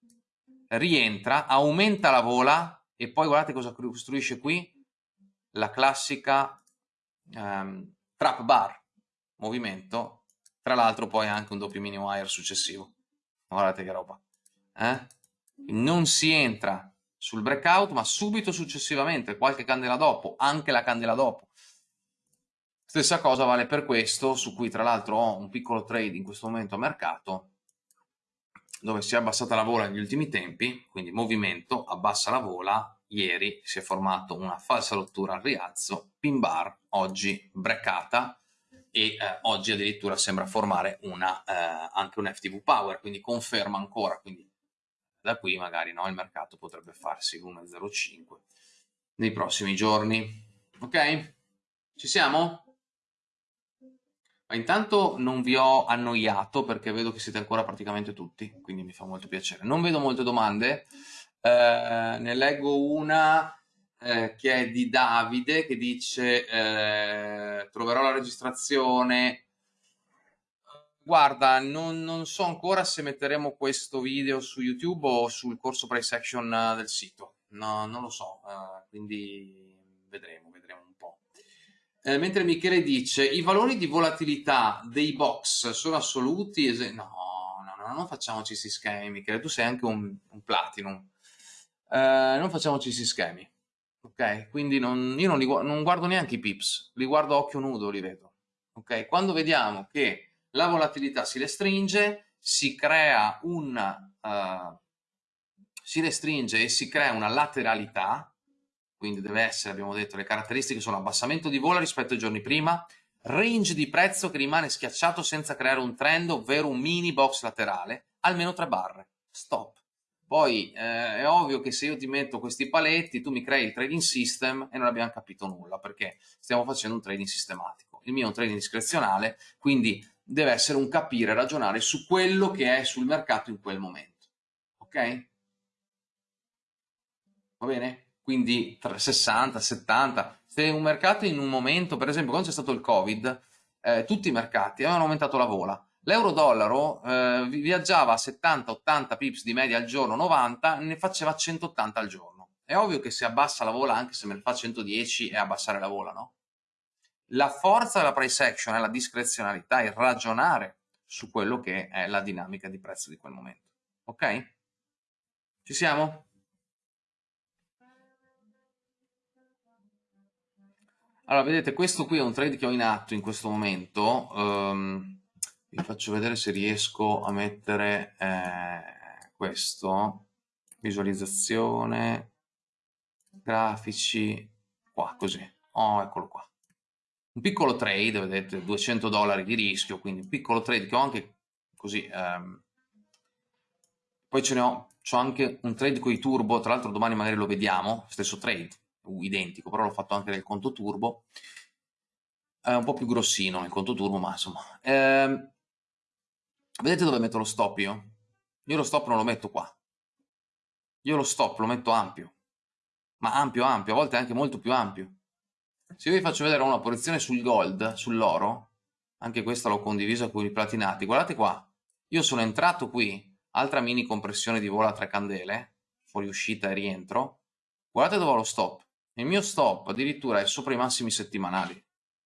rientra, aumenta la vola e poi guardate cosa costruisce qui, la classica um, trap bar, movimento tra l'altro poi anche un doppio mini wire successivo. Guardate che roba. Eh? Non si entra sul breakout, ma subito successivamente, qualche candela dopo, anche la candela dopo. Stessa cosa vale per questo, su cui tra l'altro ho un piccolo trade in questo momento a mercato, dove si è abbassata la vola negli ultimi tempi, quindi movimento, abbassa la vola, ieri si è formato una falsa rottura al rialzo, pin bar, oggi breccata, e eh, oggi addirittura sembra formare una, eh, anche un FTV Power, quindi conferma ancora, quindi da qui magari no, il mercato potrebbe farsi 1,05 nei prossimi giorni. Ok? Ci siamo? Ma intanto non vi ho annoiato perché vedo che siete ancora praticamente tutti, quindi mi fa molto piacere. Non vedo molte domande, eh, ne leggo una eh, che è di Davide che dice eh, troverò la registrazione guarda non, non, so ancora se metteremo questo video su youtube o sul corso price action del sito. No, non lo so eh, quindi vedremo vedremo un po' Eh, mentre Michele dice, i valori di volatilità dei box sono assoluti? No, no, no, non facciamoci questi schemi, Michele, tu sei anche un, un platinum. Eh, non facciamoci questi schemi, ok? Quindi non, io non, li, non guardo neanche i pips, li guardo a occhio nudo, li vedo, ok? Quando vediamo che la volatilità si restringe, si crea un... Uh, si restringe e si crea una lateralità, quindi deve essere, abbiamo detto, le caratteristiche sono abbassamento di volo rispetto ai giorni prima, range di prezzo che rimane schiacciato senza creare un trend, ovvero un mini box laterale, almeno tre barre, stop. Poi eh, è ovvio che se io ti metto questi paletti, tu mi crei il trading system e non abbiamo capito nulla, perché stiamo facendo un trading sistematico. Il mio è un trading discrezionale, quindi deve essere un capire, ragionare su quello che è sul mercato in quel momento. Ok? Va bene? quindi tra 60, 70. Se un mercato in un momento, per esempio quando c'è stato il Covid, eh, tutti i mercati avevano aumentato la vola. L'euro-dollaro eh, viaggiava a 70-80 pips di media al giorno, 90, ne faceva 180 al giorno. È ovvio che se abbassa la vola, anche se me ne fa 110, è abbassare la vola, no? La forza della price action è la discrezionalità, il ragionare su quello che è la dinamica di prezzo di quel momento. Ok? Ci siamo? Allora, vedete, questo qui è un trade che ho in atto in questo momento. Um, vi faccio vedere se riesco a mettere eh, questo. Visualizzazione, grafici, qua, così. Oh, eccolo qua. Un piccolo trade, vedete, 200 dollari di rischio, quindi un piccolo trade che ho anche così. Um, poi ce ne ho, ho anche un trade con i turbo, tra l'altro domani magari lo vediamo, stesso trade identico, però l'ho fatto anche nel conto turbo, è un po' più grossino nel conto turbo, ma insomma. Eh, vedete dove metto lo stop io? Io lo stop non lo metto qua. Io lo stop lo metto ampio, ma ampio ampio, a volte anche molto più ampio. Se io vi faccio vedere una posizione sul gold, sull'oro, anche questa l'ho condivisa con i platinati, guardate qua, io sono entrato qui, altra mini compressione di volo a tre candele, fuori uscita e rientro, guardate dove ho lo stop, il mio stop addirittura è sopra i massimi settimanali.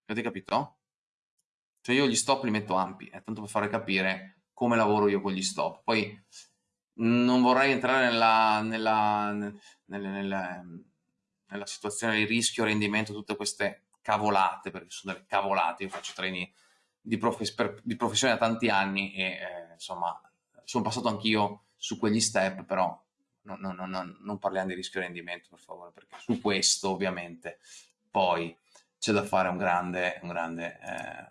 Avete capito? Cioè io gli stop li metto ampi, è tanto per fare capire come lavoro io con gli stop. Poi non vorrei entrare nella, nella, nella, nella, nella situazione di rischio, rendimento, tutte queste cavolate, perché sono delle cavolate, io faccio training di, profes per, di professione da tanti anni e eh, insomma sono passato anch'io su quegli step, però no, no, no, non parliamo di rischio rendimento per favore, perché su questo ovviamente poi c'è da fare un grande, un grande, eh,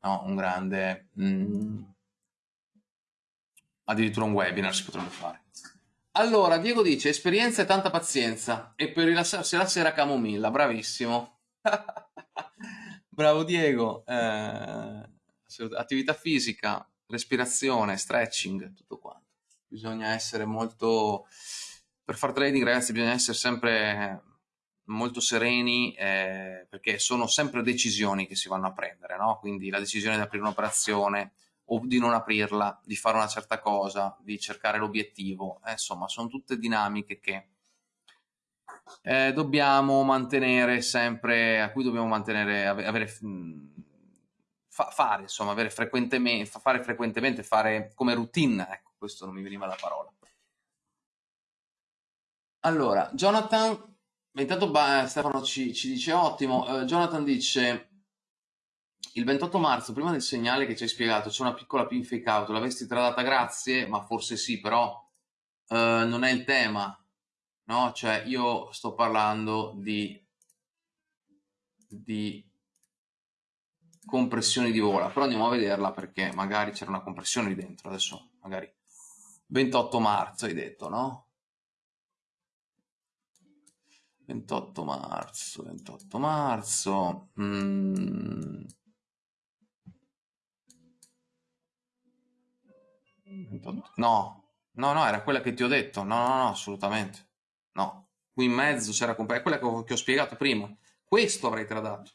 no, un grande, mm, addirittura un webinar si potrebbe fare. Allora, Diego dice, esperienza e tanta pazienza, e per rilassarsi la sera camomilla, bravissimo. [LAUGHS] Bravo Diego, eh, attività fisica, respirazione, stretching, tutto quanto. Bisogna essere molto per fare trading ragazzi bisogna essere sempre molto sereni eh, perché sono sempre decisioni che si vanno a prendere, no? quindi la decisione di aprire un'operazione o di non aprirla, di fare una certa cosa, di cercare l'obiettivo, eh, insomma sono tutte dinamiche che eh, dobbiamo mantenere sempre, a cui dobbiamo mantenere, avere, fa, fare, insomma, avere frequentemente, fare frequentemente, fare come routine, ecco, questo non mi veniva la parola. Allora, Jonathan, intanto Stefano ci, ci dice ottimo, uh, Jonathan dice il 28 marzo, prima del segnale che ci hai spiegato, c'è una piccola pin fake out, l'avresti tradata grazie, ma forse sì, però uh, non è il tema, no? Cioè io sto parlando di, di compressioni di vola, però andiamo a vederla perché magari c'era una compressione lì dentro, adesso magari 28 marzo hai detto, no? 28 marzo, 28 marzo. Mm. 28. No, no, no, era quella che ti ho detto. No, no, no, assolutamente. No, qui in mezzo c'era quella che ho, che ho spiegato prima. Questo avrei tradato.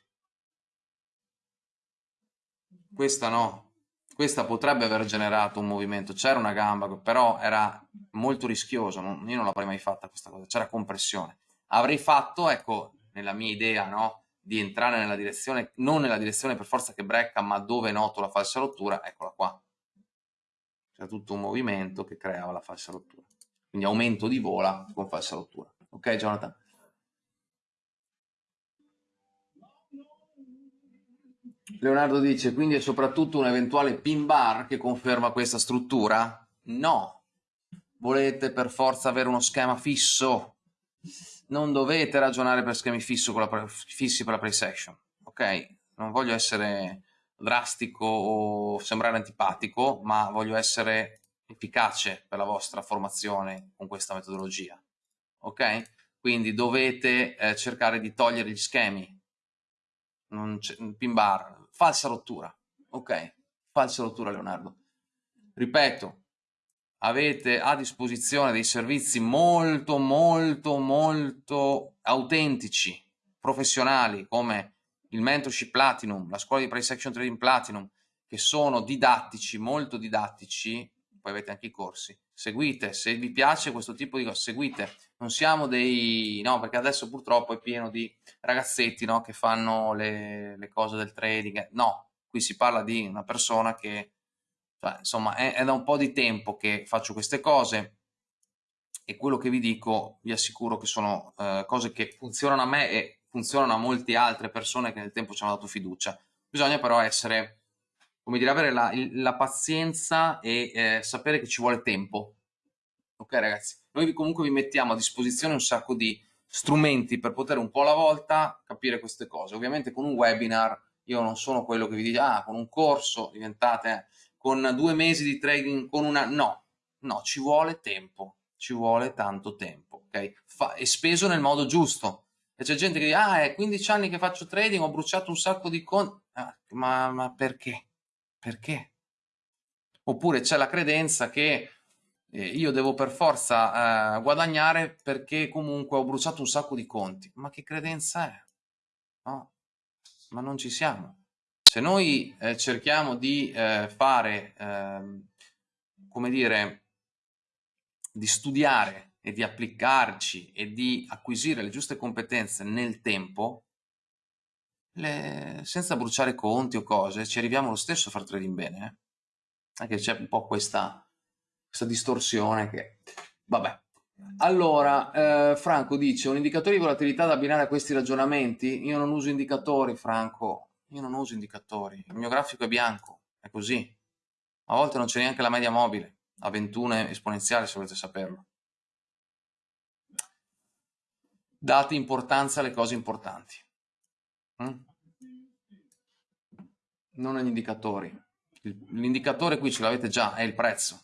Questa no. Questa potrebbe aver generato un movimento. C'era una gamba, però era molto rischioso. io non l'avrei mai fatta questa cosa. C'era compressione avrei fatto, ecco, nella mia idea, no? di entrare nella direzione, non nella direzione per forza che brecca, ma dove noto la falsa rottura, eccola qua. C'è tutto un movimento che creava la falsa rottura. Quindi aumento di vola con falsa rottura. Ok, Jonathan? Leonardo dice, quindi è soprattutto un eventuale pin bar che conferma questa struttura? No. Volete per forza avere uno schema fisso? non dovete ragionare per schemi fissi con la, fissi per la play section, ok? Non voglio essere drastico o sembrare antipatico, ma voglio essere efficace per la vostra formazione con questa metodologia, ok? Quindi dovete eh, cercare di togliere gli schemi, non pin bar, falsa rottura, ok? Falsa rottura Leonardo. Ripeto, avete a disposizione dei servizi molto molto molto autentici, professionali come il Mentorship Platinum, la scuola di Price Action Trading Platinum, che sono didattici, molto didattici, poi avete anche i corsi, seguite, se vi piace questo tipo di cose, seguite, non siamo dei, no, perché adesso purtroppo è pieno di ragazzetti, no, che fanno le, le cose del trading, no, qui si parla di una persona che cioè, insomma, è, è da un po' di tempo che faccio queste cose e quello che vi dico vi assicuro che sono eh, cose che funzionano a me e funzionano a molte altre persone che nel tempo ci hanno dato fiducia. Bisogna però essere, come dire, avere la, la pazienza e eh, sapere che ci vuole tempo. Ok ragazzi? Noi comunque vi mettiamo a disposizione un sacco di strumenti per poter un po' alla volta capire queste cose. Ovviamente con un webinar io non sono quello che vi dice, ah, con un corso diventate con due mesi di trading, con una... No, no, ci vuole tempo, ci vuole tanto tempo, ok? Fa, è speso nel modo giusto. E c'è gente che dice, ah, è 15 anni che faccio trading, ho bruciato un sacco di conti. Ah, ma, ma perché? Perché? Oppure c'è la credenza che eh, io devo per forza eh, guadagnare perché comunque ho bruciato un sacco di conti. Ma che credenza è? No, ma non ci siamo. Se noi eh, cerchiamo di eh, fare, eh, come dire, di studiare e di applicarci e di acquisire le giuste competenze nel tempo, le, senza bruciare conti o cose, ci arriviamo lo stesso a far trading bene. Eh? Anche c'è un po' questa, questa distorsione che... Vabbè. Allora, eh, Franco dice, un indicatore di volatilità da abbinare a questi ragionamenti? Io non uso indicatori, Franco, io non uso indicatori, il mio grafico è bianco, è così. A volte non c'è neanche la media mobile, a 21 esponenziale se volete saperlo. Date importanza alle cose importanti. Mm? Non agli indicatori. L'indicatore qui ce l'avete già, è il prezzo.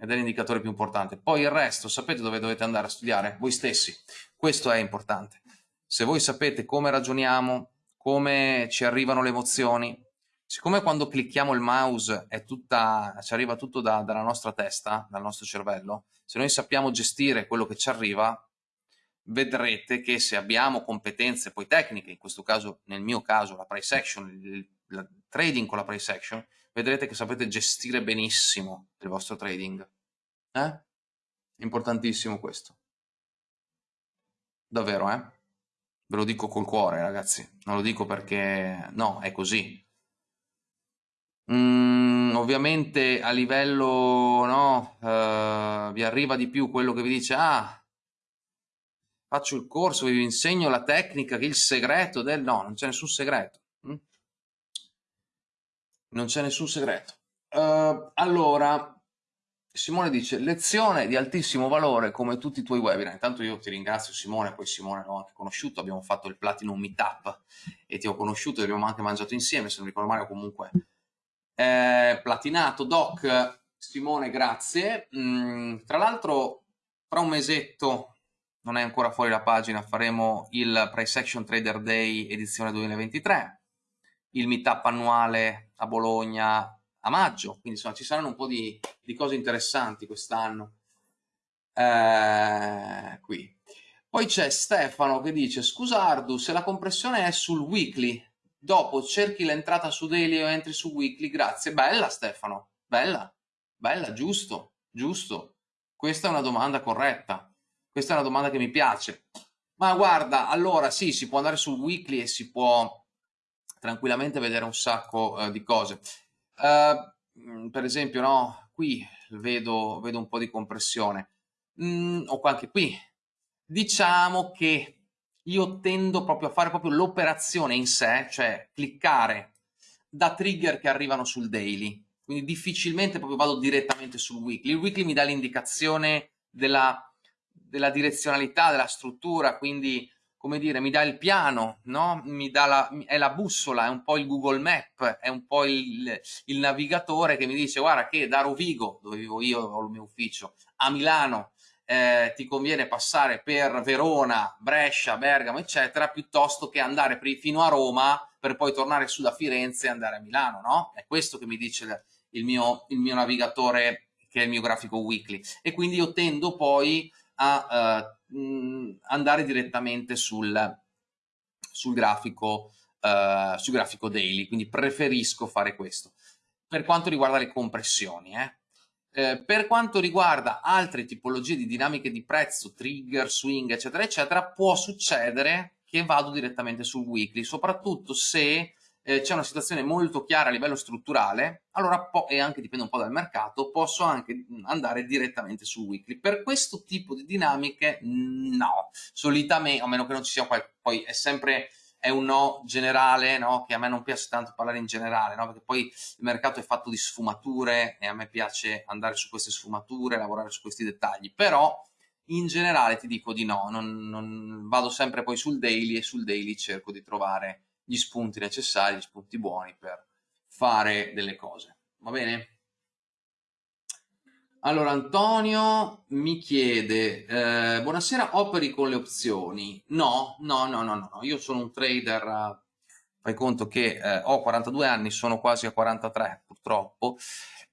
Ed è l'indicatore più importante. Poi il resto, sapete dove dovete andare a studiare? Voi stessi. Questo è importante. Se voi sapete come ragioniamo, come ci arrivano le emozioni. Siccome quando clicchiamo il mouse tutta, ci arriva tutto da, dalla nostra testa, dal nostro cervello, se noi sappiamo gestire quello che ci arriva, vedrete che se abbiamo competenze poi tecniche, in questo caso, nel mio caso, la price action, il, il trading con la price action, vedrete che sapete gestire benissimo il vostro trading. Eh? Importantissimo questo. Davvero, eh? Ve lo dico col cuore, ragazzi. Non lo dico perché... No, è così. Mm, ovviamente a livello... No, uh, vi arriva di più quello che vi dice ah, faccio il corso, vi insegno la tecnica, il segreto del... No, non c'è nessun segreto. Mm? Non c'è nessun segreto. Uh, allora, Simone dice, lezione di altissimo valore come tutti i tuoi webinar. Intanto io ti ringrazio Simone, poi Simone l'ho anche conosciuto, abbiamo fatto il Platinum Meetup e ti ho conosciuto e abbiamo anche mangiato insieme, se non ricordo male comunque. Eh, platinato, Doc, Simone, grazie. Mm, tra l'altro, fra un mesetto, non è ancora fuori la pagina, faremo il Price Action Trader Day edizione 2023, il meetup annuale a Bologna a maggio, quindi insomma ci saranno un po' di, di cose interessanti quest'anno. Eh, qui. Poi c'è Stefano che dice, scusa Ardu, se la compressione è sul weekly, dopo cerchi l'entrata su daily o entri su weekly, grazie. Bella Stefano, bella, bella, giusto, giusto. Questa è una domanda corretta, questa è una domanda che mi piace. Ma guarda, allora sì, si può andare sul weekly e si può tranquillamente vedere un sacco uh, di cose. Uh, per esempio, no, qui vedo, vedo un po' di compressione, mm, o anche qui. Diciamo che io tendo proprio a fare proprio l'operazione in sé, cioè cliccare da trigger che arrivano sul daily, quindi difficilmente proprio vado direttamente sul weekly. Il weekly mi dà l'indicazione della, della, direzionalità, della struttura, quindi come dire, mi dà il piano, no? mi dà la, è la bussola, è un po' il Google Map, è un po' il, il navigatore che mi dice guarda che da Rovigo, dove vivo io, ho il mio ufficio, a Milano eh, ti conviene passare per Verona, Brescia, Bergamo, eccetera, piuttosto che andare fino a Roma per poi tornare su da Firenze e andare a Milano, no? È questo che mi dice il mio, il mio navigatore, che è il mio grafico weekly. E quindi io tendo poi a uh, andare direttamente sul, sul, grafico, uh, sul grafico daily, quindi preferisco fare questo. Per quanto riguarda le compressioni, eh, eh, per quanto riguarda altre tipologie di dinamiche di prezzo, trigger, swing, eccetera, eccetera, può succedere che vado direttamente sul weekly, soprattutto se eh, c'è una situazione molto chiara a livello strutturale, allora e anche dipende un po' dal mercato, posso anche andare direttamente sul weekly. Per questo tipo di dinamiche no, solitamente, a meno che non ci sia qualche, poi è sempre è un no generale, no? che a me non piace tanto parlare in generale, no? perché poi il mercato è fatto di sfumature e a me piace andare su queste sfumature, lavorare su questi dettagli, però in generale ti dico di no, non, non vado sempre poi sul daily e sul daily cerco di trovare gli spunti necessari, gli spunti buoni per fare delle cose, va bene? Allora, Antonio mi chiede, eh, buonasera, operi con le opzioni? No, no, no, no, no, io sono un trader, fai conto che eh, ho 42 anni, sono quasi a 43 purtroppo,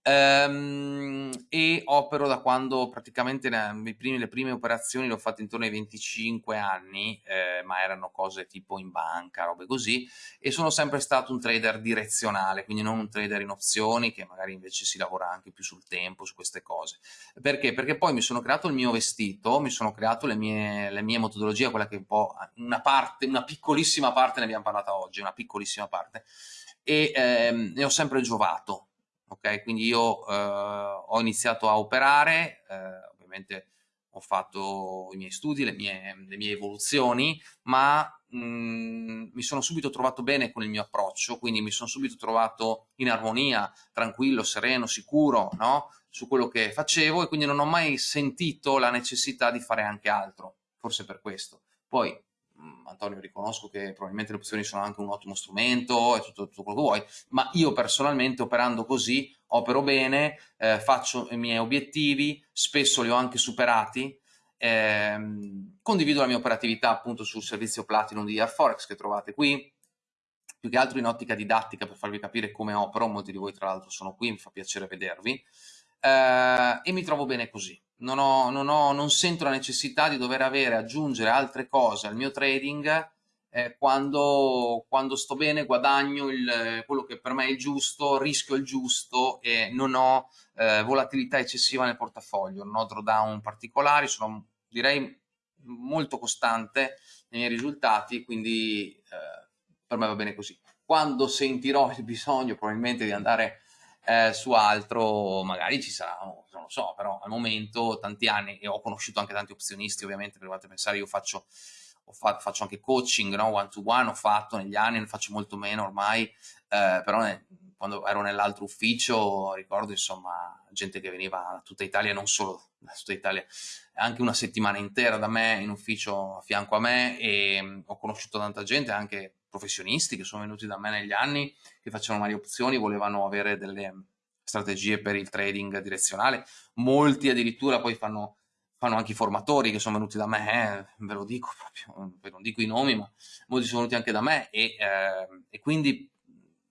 Ehm, e opero da quando praticamente le prime, le prime operazioni le ho fatte intorno ai 25 anni, eh, ma erano cose tipo in banca, robe così, e sono sempre stato un trader direzionale, quindi non un trader in opzioni, che magari invece si lavora anche più sul tempo, su queste cose. Perché? Perché poi mi sono creato il mio vestito, mi sono creato le mie, le mie metodologie, quella che un po' una parte, una piccolissima parte ne abbiamo parlata oggi, una piccolissima parte, e ehm, ne ho sempre giovato ok? Quindi io eh, ho iniziato a operare, eh, ovviamente ho fatto i miei studi, le mie, le mie evoluzioni, ma mh, mm, mi sono subito trovato bene con il mio approccio, quindi mi sono subito trovato in armonia, tranquillo, sereno, sicuro, no? Su quello che facevo e quindi non ho mai sentito la necessità di fare anche altro, forse per questo. Poi Antonio, riconosco che probabilmente le opzioni sono anche un ottimo strumento e tutto, tutto quello che vuoi, ma io personalmente operando così opero bene, eh, faccio i miei obiettivi, spesso li ho anche superati, ehm, condivido la mia operatività appunto sul servizio Platinum di Airforex che trovate qui, più che altro in ottica didattica per farvi capire come opero, molti di voi tra l'altro sono qui, mi fa piacere vedervi, eh, e mi trovo bene così non, ho, non, ho, non, sento la necessità di dover avere, aggiungere altre cose al mio trading eh, quando, quando, sto bene, guadagno il, quello che per me è giusto, rischio il giusto e non ho eh, volatilità eccessiva nel portafoglio, non ho drawdown particolari, sono direi molto costante nei miei risultati, quindi eh, per me va bene così. Quando sentirò il bisogno probabilmente di andare eh, su altro magari ci sarà, non lo so, però al momento tanti anni e ho conosciuto anche tanti opzionisti ovviamente, provate a pensare, io faccio, fa, faccio anche coaching, no? one to one, ho fatto negli anni, ne faccio molto meno ormai, eh, però ne, quando ero nell'altro ufficio ricordo insomma gente che veniva da tutta Italia, non solo da tutta Italia, anche una settimana intera da me in ufficio a fianco a me e mh, ho conosciuto tanta gente, anche professionisti che sono venuti da me negli anni, che facevano varie opzioni, volevano avere delle strategie per il trading direzionale. Molti addirittura poi fanno, fanno anche i formatori che sono venuti da me, eh, ve lo dico proprio, non dico i nomi, ma molti sono venuti anche da me e, eh, e quindi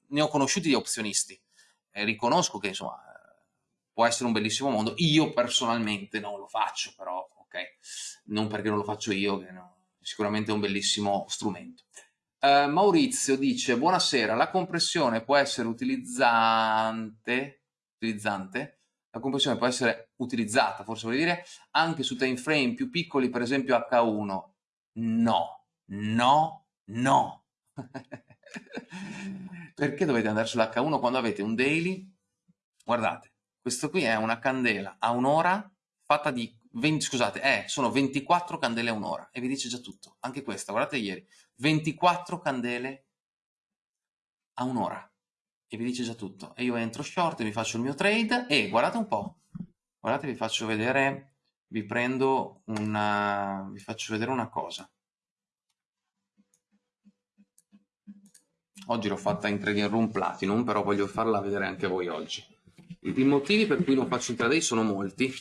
ne ho conosciuti di opzionisti. E riconosco che insomma può essere un bellissimo mondo. Io personalmente non lo faccio, però ok, non perché non lo faccio io, che no, sicuramente è un bellissimo strumento. Uh, Maurizio dice, buonasera, la compressione può essere utilizzante, utilizzante, la compressione può essere utilizzata, forse vuol dire, anche su time frame più piccoli, per esempio H1. No, no, no. [LAUGHS] Perché dovete andare sull'H1 quando avete un daily? Guardate, questo qui è una candela a un'ora fatta di 20, scusate, eh, sono 24 candele a un'ora e vi dice già tutto. Anche questa, guardate ieri, 24 candele a un'ora e vi dice già tutto. E io entro short, vi faccio il mio trade e guardate un po', guardate vi faccio vedere, vi prendo una, vi faccio vedere una cosa. Oggi l'ho fatta in Trading Room Platinum, però voglio farla vedere anche voi oggi. I motivi per cui non faccio intraday sono molti,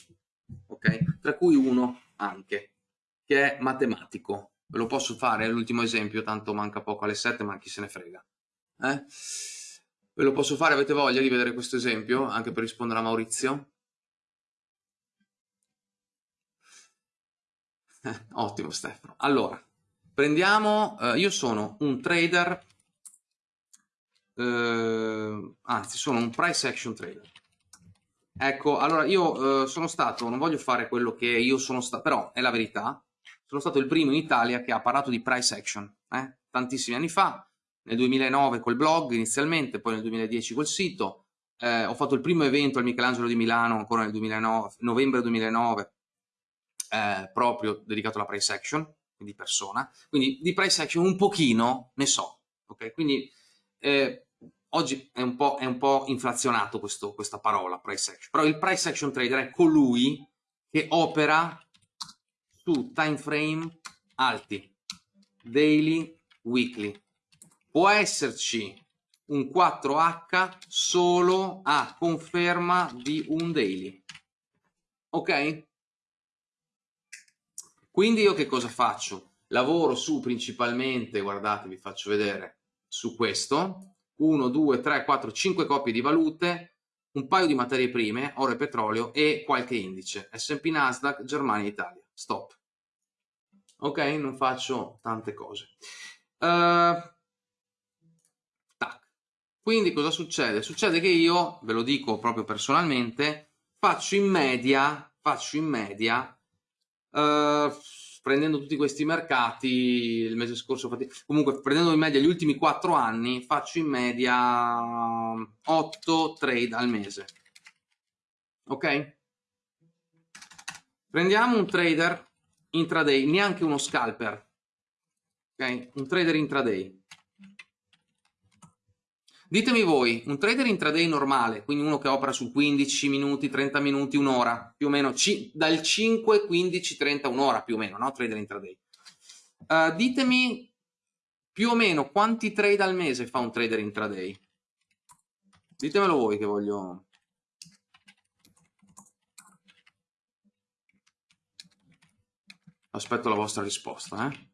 ok? Tra cui uno anche, che è matematico. Ve lo posso fare, è l'ultimo esempio, tanto manca poco alle 7, ma chi se ne frega. Eh? Ve lo posso fare, avete voglia di vedere questo esempio, anche per rispondere a Maurizio? Eh, ottimo Stefano. Allora, prendiamo, eh, io sono un trader, eh, anzi sono un price action trader. Ecco, allora io eh, sono stato, non voglio fare quello che io sono stato, però è la verità, sono stato il primo in Italia che ha parlato di price action, eh? tantissimi anni fa, nel 2009 col blog inizialmente, poi nel 2010 col sito, eh, ho fatto il primo evento al Michelangelo di Milano ancora nel 2009, novembre 2009, eh, proprio dedicato alla price action, quindi persona, quindi di price action un pochino ne so, ok? Quindi eh, oggi è un, è un po', inflazionato questo, questa parola, price action, però il price action trader è colui che opera su time frame alti, daily, weekly. Può esserci un 4H solo a conferma di un daily. Ok? Quindi io che cosa faccio? Lavoro su principalmente, guardate, vi faccio vedere, su questo, 1, 2, 3, 4, 5 coppie di valute, un paio di materie prime, oro e petrolio e qualche indice, S&P Nasdaq, Germania Italia. Stop. Ok? Non faccio tante cose. Uh, tac. Quindi cosa succede? Succede che io, ve lo dico proprio personalmente, faccio in media, faccio in media, uh, prendendo tutti questi mercati, il mese scorso, comunque prendendo in media gli ultimi 4 anni, faccio in media 8 trade al mese. Ok? Prendiamo un trader intraday, neanche uno scalper. Ok? Un trader intraday. Ditemi voi, un trader intraday normale, quindi uno che opera su 15 minuti, 30 minuti, un'ora, più o meno, dal 5, 15, 30, un'ora più o meno, no? Trader intraday. Uh, ditemi più o meno quanti trade al mese fa un trader intraday. Ditemelo voi che voglio... Aspetto la vostra risposta, eh?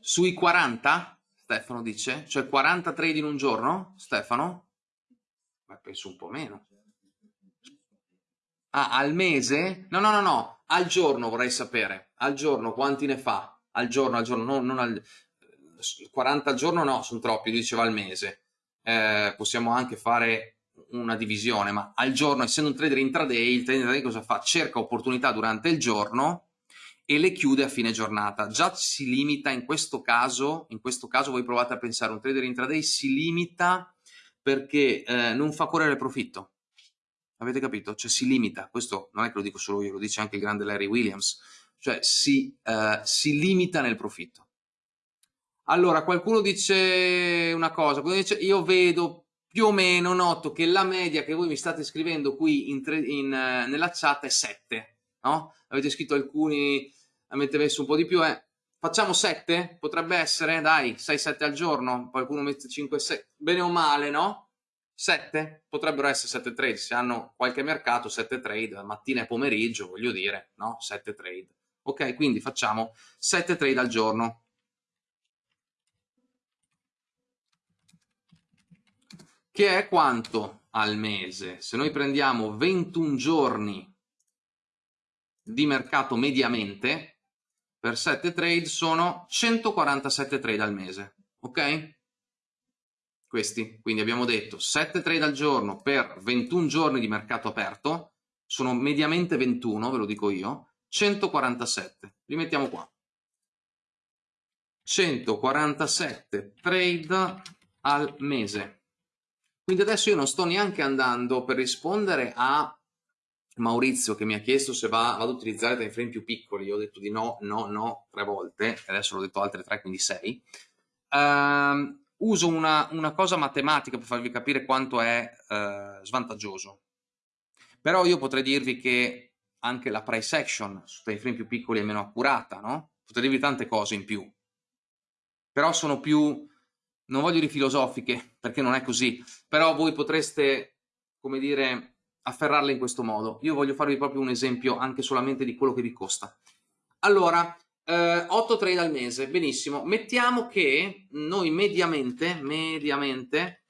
Sui 40? Stefano dice? Cioè 40 trade in un giorno? Stefano? Ma penso un po' meno. Ah, al mese? No, no, no, no, al giorno vorrei sapere. Al giorno quanti ne fa? Al giorno, al giorno, no, non al... 40 al giorno no, sono troppi, diceva al mese. Eh, possiamo anche fare una divisione, ma al giorno, essendo un trader intraday, il trader intraday cosa fa? Cerca opportunità durante il giorno e le chiude a fine giornata. Già si limita in questo caso, in questo caso voi provate a pensare, un trader intraday si limita perché eh, non fa correre profitto. Avete capito? Cioè si limita, questo non è che lo dico solo io, lo dice anche il grande Larry Williams, cioè si, eh, si limita nel profitto. Allora, qualcuno dice una cosa, qualcuno dice io vedo più o meno, noto che la media che voi mi state scrivendo qui in, in, uh, nella chat è 7, no? Avete scritto alcuni avete messo un po' di più, eh. facciamo 7? Potrebbe essere, dai, 6-7 al giorno, qualcuno mette 5-6, bene o male, no? 7? Potrebbero essere 7 trade, se hanno qualche mercato 7 trade, mattina e pomeriggio, voglio dire, no? 7 trade. Ok, quindi facciamo 7 trade al giorno. Che è quanto al mese? Se noi prendiamo 21 giorni di mercato mediamente per 7 trade sono 147 trade al mese, ok? questi. Quindi abbiamo detto 7 trade al giorno per 21 giorni di mercato aperto, sono mediamente 21, ve lo dico io, 147. Li mettiamo qua. 147 trade al mese. Quindi adesso io non sto neanche andando per rispondere a Maurizio che mi ha chiesto se va, vado ad utilizzare time frame più piccoli. Io ho detto di no, no, no tre volte, adesso l'ho detto altre tre, quindi sei. Uh, uso una, una, cosa matematica per farvi capire quanto è uh, svantaggioso. Però io potrei dirvi che anche la price action su time frame più piccoli è meno accurata, no? Potrei dirvi tante cose in più. Però sono più, non voglio dire filosofiche, perché non è così, però voi potreste, come dire, afferrarle in questo modo. Io voglio farvi proprio un esempio anche solamente di quello che vi costa. Allora, eh, 8 trade al mese, benissimo. Mettiamo che noi mediamente, mediamente,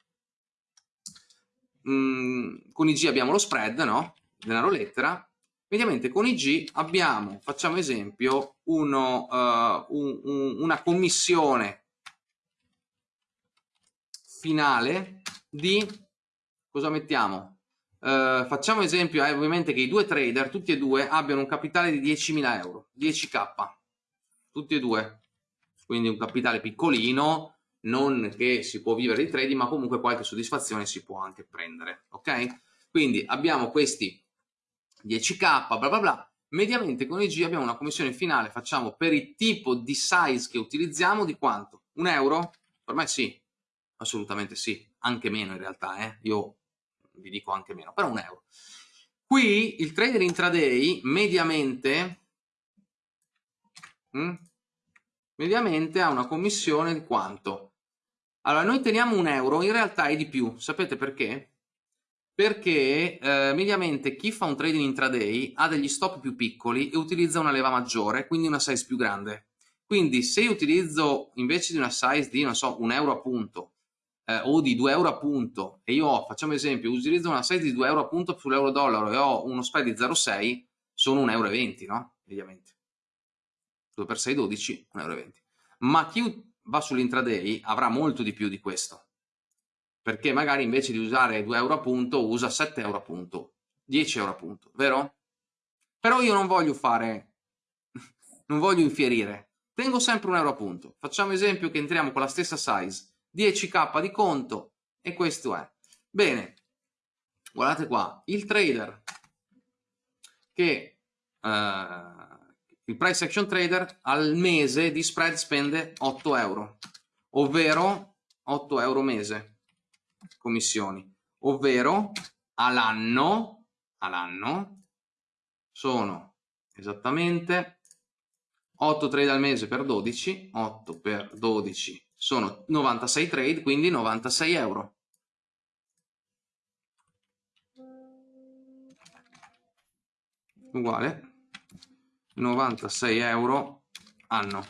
mh, mm, con IG abbiamo lo spread, no? Denaro lettera. Mediamente con IG abbiamo, facciamo esempio, uno, uh, un, un, una commissione finale di, cosa mettiamo? Uh, facciamo esempio, eh, ovviamente, che i due trader, tutti e due, abbiano un capitale di 10.000 euro, 10k tutti e due. Quindi un capitale piccolino, non che si può vivere di trading, ma comunque qualche soddisfazione si può anche prendere, ok? Quindi abbiamo questi 10k, bla bla bla, mediamente con IG abbiamo una commissione finale, facciamo per il tipo di size che utilizziamo di quanto? Un euro? Me sì, assolutamente sì, anche meno in realtà, eh? io vi dico anche meno, però un euro. Qui il trader intraday mediamente Mm? mediamente ha una commissione di quanto? Allora, noi teniamo un euro, in realtà è di più. Sapete perché? Perché eh, mediamente chi fa un trading intraday ha degli stop più piccoli e utilizza una leva maggiore, quindi una size più grande. Quindi se io utilizzo invece di una size di, non so, un euro a punto eh, o di 2 euro a punto e io ho, facciamo esempio, utilizzo una size di 2 euro a punto sull'euro dollaro e ho uno spread di 0,6, sono 1,20 euro, no? Mediamente. 2 per 6 12, 1,20 euro. Ma chi va sull'intraday avrà molto di più di questo, perché magari invece di usare 2 euro a punto usa 7 euro a punto, 10 euro a punto, vero? Però io non voglio fare, [LAUGHS] non voglio infierire, tengo sempre un euro a punto. Facciamo esempio che entriamo con la stessa size, 10k di conto e questo è. Bene, guardate qua, il trader che... Uh, il price action trader al mese di spread spende 8 euro, ovvero 8 euro mese commissioni, ovvero all'anno, all'anno sono esattamente 8 trade al mese per 12, 8 per 12 sono 96 trade, quindi 96 euro. Uguale 96 euro anno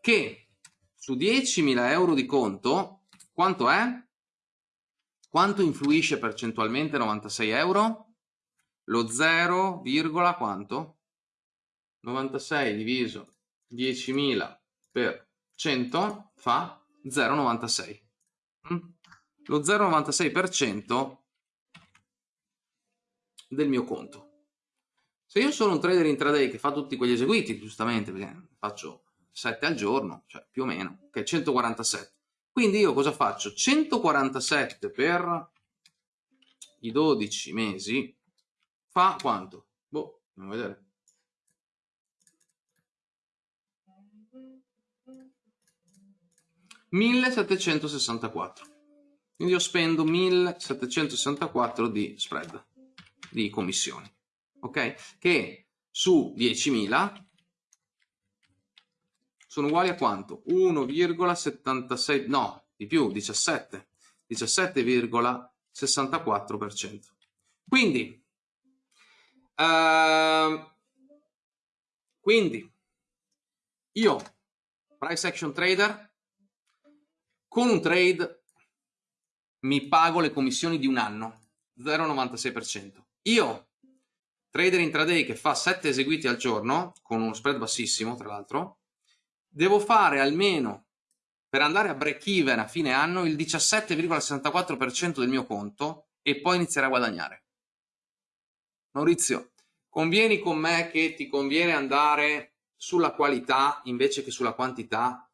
che su 10.000 euro di conto quanto è? quanto influisce percentualmente 96 euro? lo 0, quanto? 96 diviso 10.000 per 100 fa 0,96 mm? lo 0,96% del mio conto se io sono un trader intraday che fa tutti quegli eseguiti, giustamente, perché faccio 7 al giorno, cioè più o meno, che è 147. Quindi io cosa faccio? 147 per i 12 mesi fa quanto? Boh, andiamo a vedere. «1764». Quindi io spendo 1764 di spread, di commissioni ok? Che su 10.000 sono uguali a quanto? 1,76, no, di più, 17, 17,64%. Quindi, uh, quindi, io, price action trader, con un trade mi pago le commissioni di un anno, 0,96%. Io trader intraday che fa 7 eseguiti al giorno, con uno spread bassissimo tra l'altro, devo fare almeno per andare a break even a fine anno il 17,64% del mio conto e poi iniziare a guadagnare. Maurizio, convieni con me che ti conviene andare sulla qualità invece che sulla quantità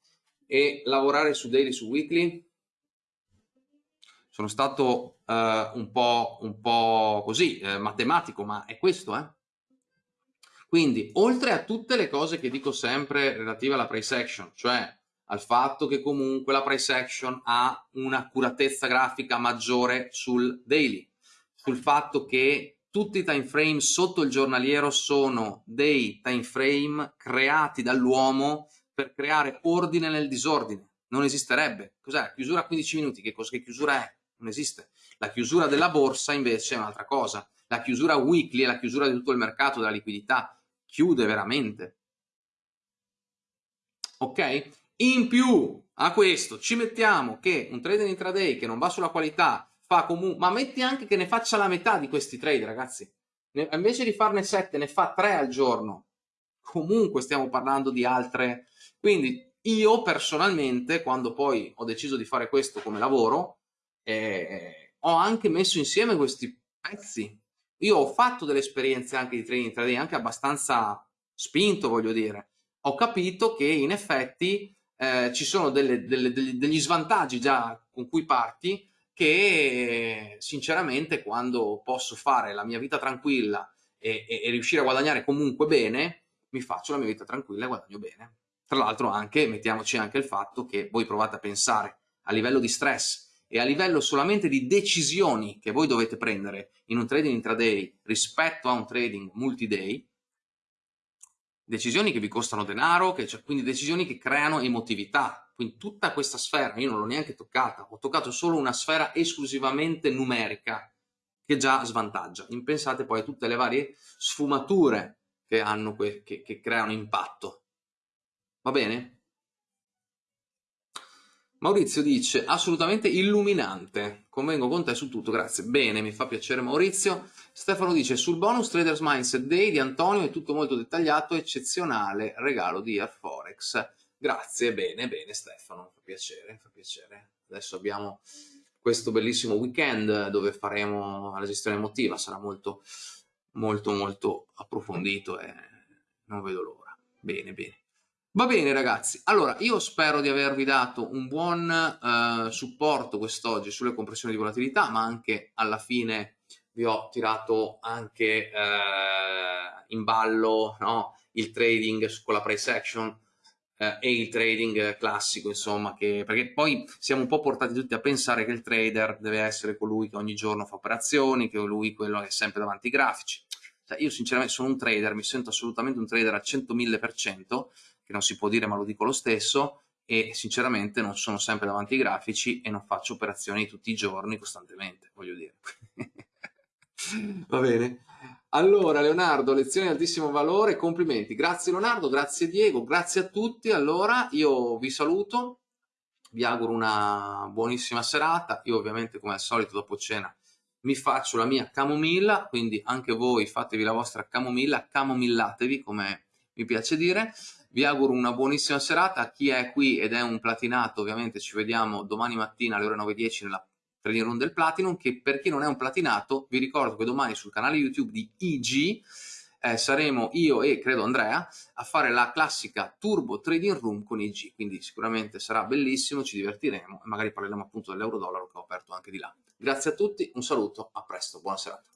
e lavorare su daily, su weekly? Sono stato uh, un, po', un po' così, eh, matematico, ma è questo, eh? Quindi, oltre a tutte le cose che dico sempre relative alla price action, cioè al fatto che comunque la price action ha un'accuratezza grafica maggiore sul daily, sul fatto che tutti i time frame sotto il giornaliero sono dei time frame creati dall'uomo per creare ordine nel disordine. Non esisterebbe. Cos'è? Chiusura a 15 minuti. Che cosa che chiusura è? Non esiste. La chiusura della borsa invece è un'altra cosa. La chiusura weekly è la chiusura di tutto il mercato della liquidità. Chiude veramente. Ok? In più a questo ci mettiamo che un trader intraday che non va sulla qualità fa comunque, ma metti anche che ne faccia la metà di questi trade, ragazzi. Ne, invece di farne 7, ne fa 3 al giorno. Comunque stiamo parlando di altre. Quindi io personalmente, quando poi ho deciso di fare questo come lavoro, eh, ho anche messo insieme questi pezzi. Io ho fatto delle esperienze anche di trading intraday, anche abbastanza spinto, voglio dire. Ho capito che in effetti eh, ci sono delle, delle, degli, degli svantaggi già con cui parti che sinceramente quando posso fare la mia vita tranquilla e, e, e, riuscire a guadagnare comunque bene, mi faccio la mia vita tranquilla e guadagno bene. Tra l'altro anche, mettiamoci anche il fatto che voi provate a pensare a livello di stress e a livello solamente di decisioni che voi dovete prendere in un trading intraday rispetto a un trading multi-day, decisioni che vi costano denaro, che, cioè, quindi decisioni che creano emotività. Quindi tutta questa sfera, io non l'ho neanche toccata, ho toccato solo una sfera esclusivamente numerica, che già svantaggia. Impensate poi a tutte le varie sfumature che, hanno che, che creano impatto. Va bene? Maurizio dice assolutamente illuminante, convengo con te su tutto, grazie. Bene, mi fa piacere Maurizio. Stefano dice sul bonus Traders Mindset Day di Antonio è tutto molto dettagliato, eccezionale regalo di Airforex. Grazie, bene, bene Stefano, fa piacere, fa piacere. Adesso abbiamo questo bellissimo weekend dove faremo la gestione emotiva, sarà molto, molto, molto approfondito e non vedo l'ora. Bene, bene. Va bene ragazzi, allora io spero di avervi dato un buon uh, supporto quest'oggi sulle compressioni di volatilità, ma anche alla fine vi ho tirato anche uh, in ballo no? il trading con la price action uh, e il trading classico, insomma, che, perché poi siamo un po' portati tutti a pensare che il trader deve essere colui che ogni giorno fa operazioni, che è lui quello che è sempre davanti ai grafici. Cioè, io sinceramente sono un trader, mi sento assolutamente un trader al 100.000%, che non si può dire ma lo dico lo stesso, e sinceramente non sono sempre davanti ai grafici e non faccio operazioni tutti i giorni costantemente, voglio dire. [LAUGHS] Va bene? Allora Leonardo, lezioni di altissimo valore, complimenti. Grazie Leonardo, grazie Diego, grazie a tutti. Allora io vi saluto, vi auguro una buonissima serata. Io ovviamente come al solito dopo cena mi faccio la mia camomilla, quindi anche voi fatevi la vostra camomilla, camomillatevi come mi piace dire. Vi auguro una buonissima serata. A chi è qui ed è un platinato, ovviamente ci vediamo domani mattina alle ore 9.10 nella trading room del Platinum, che per chi non è un platinato, vi ricordo che domani sul canale YouTube di IG eh, saremo io e credo Andrea a fare la classica Turbo Trading Room con IG, quindi sicuramente sarà bellissimo, ci divertiremo e magari parleremo appunto dell'euro dollaro che ho aperto anche di là. Grazie a tutti, un saluto, a presto, buona serata.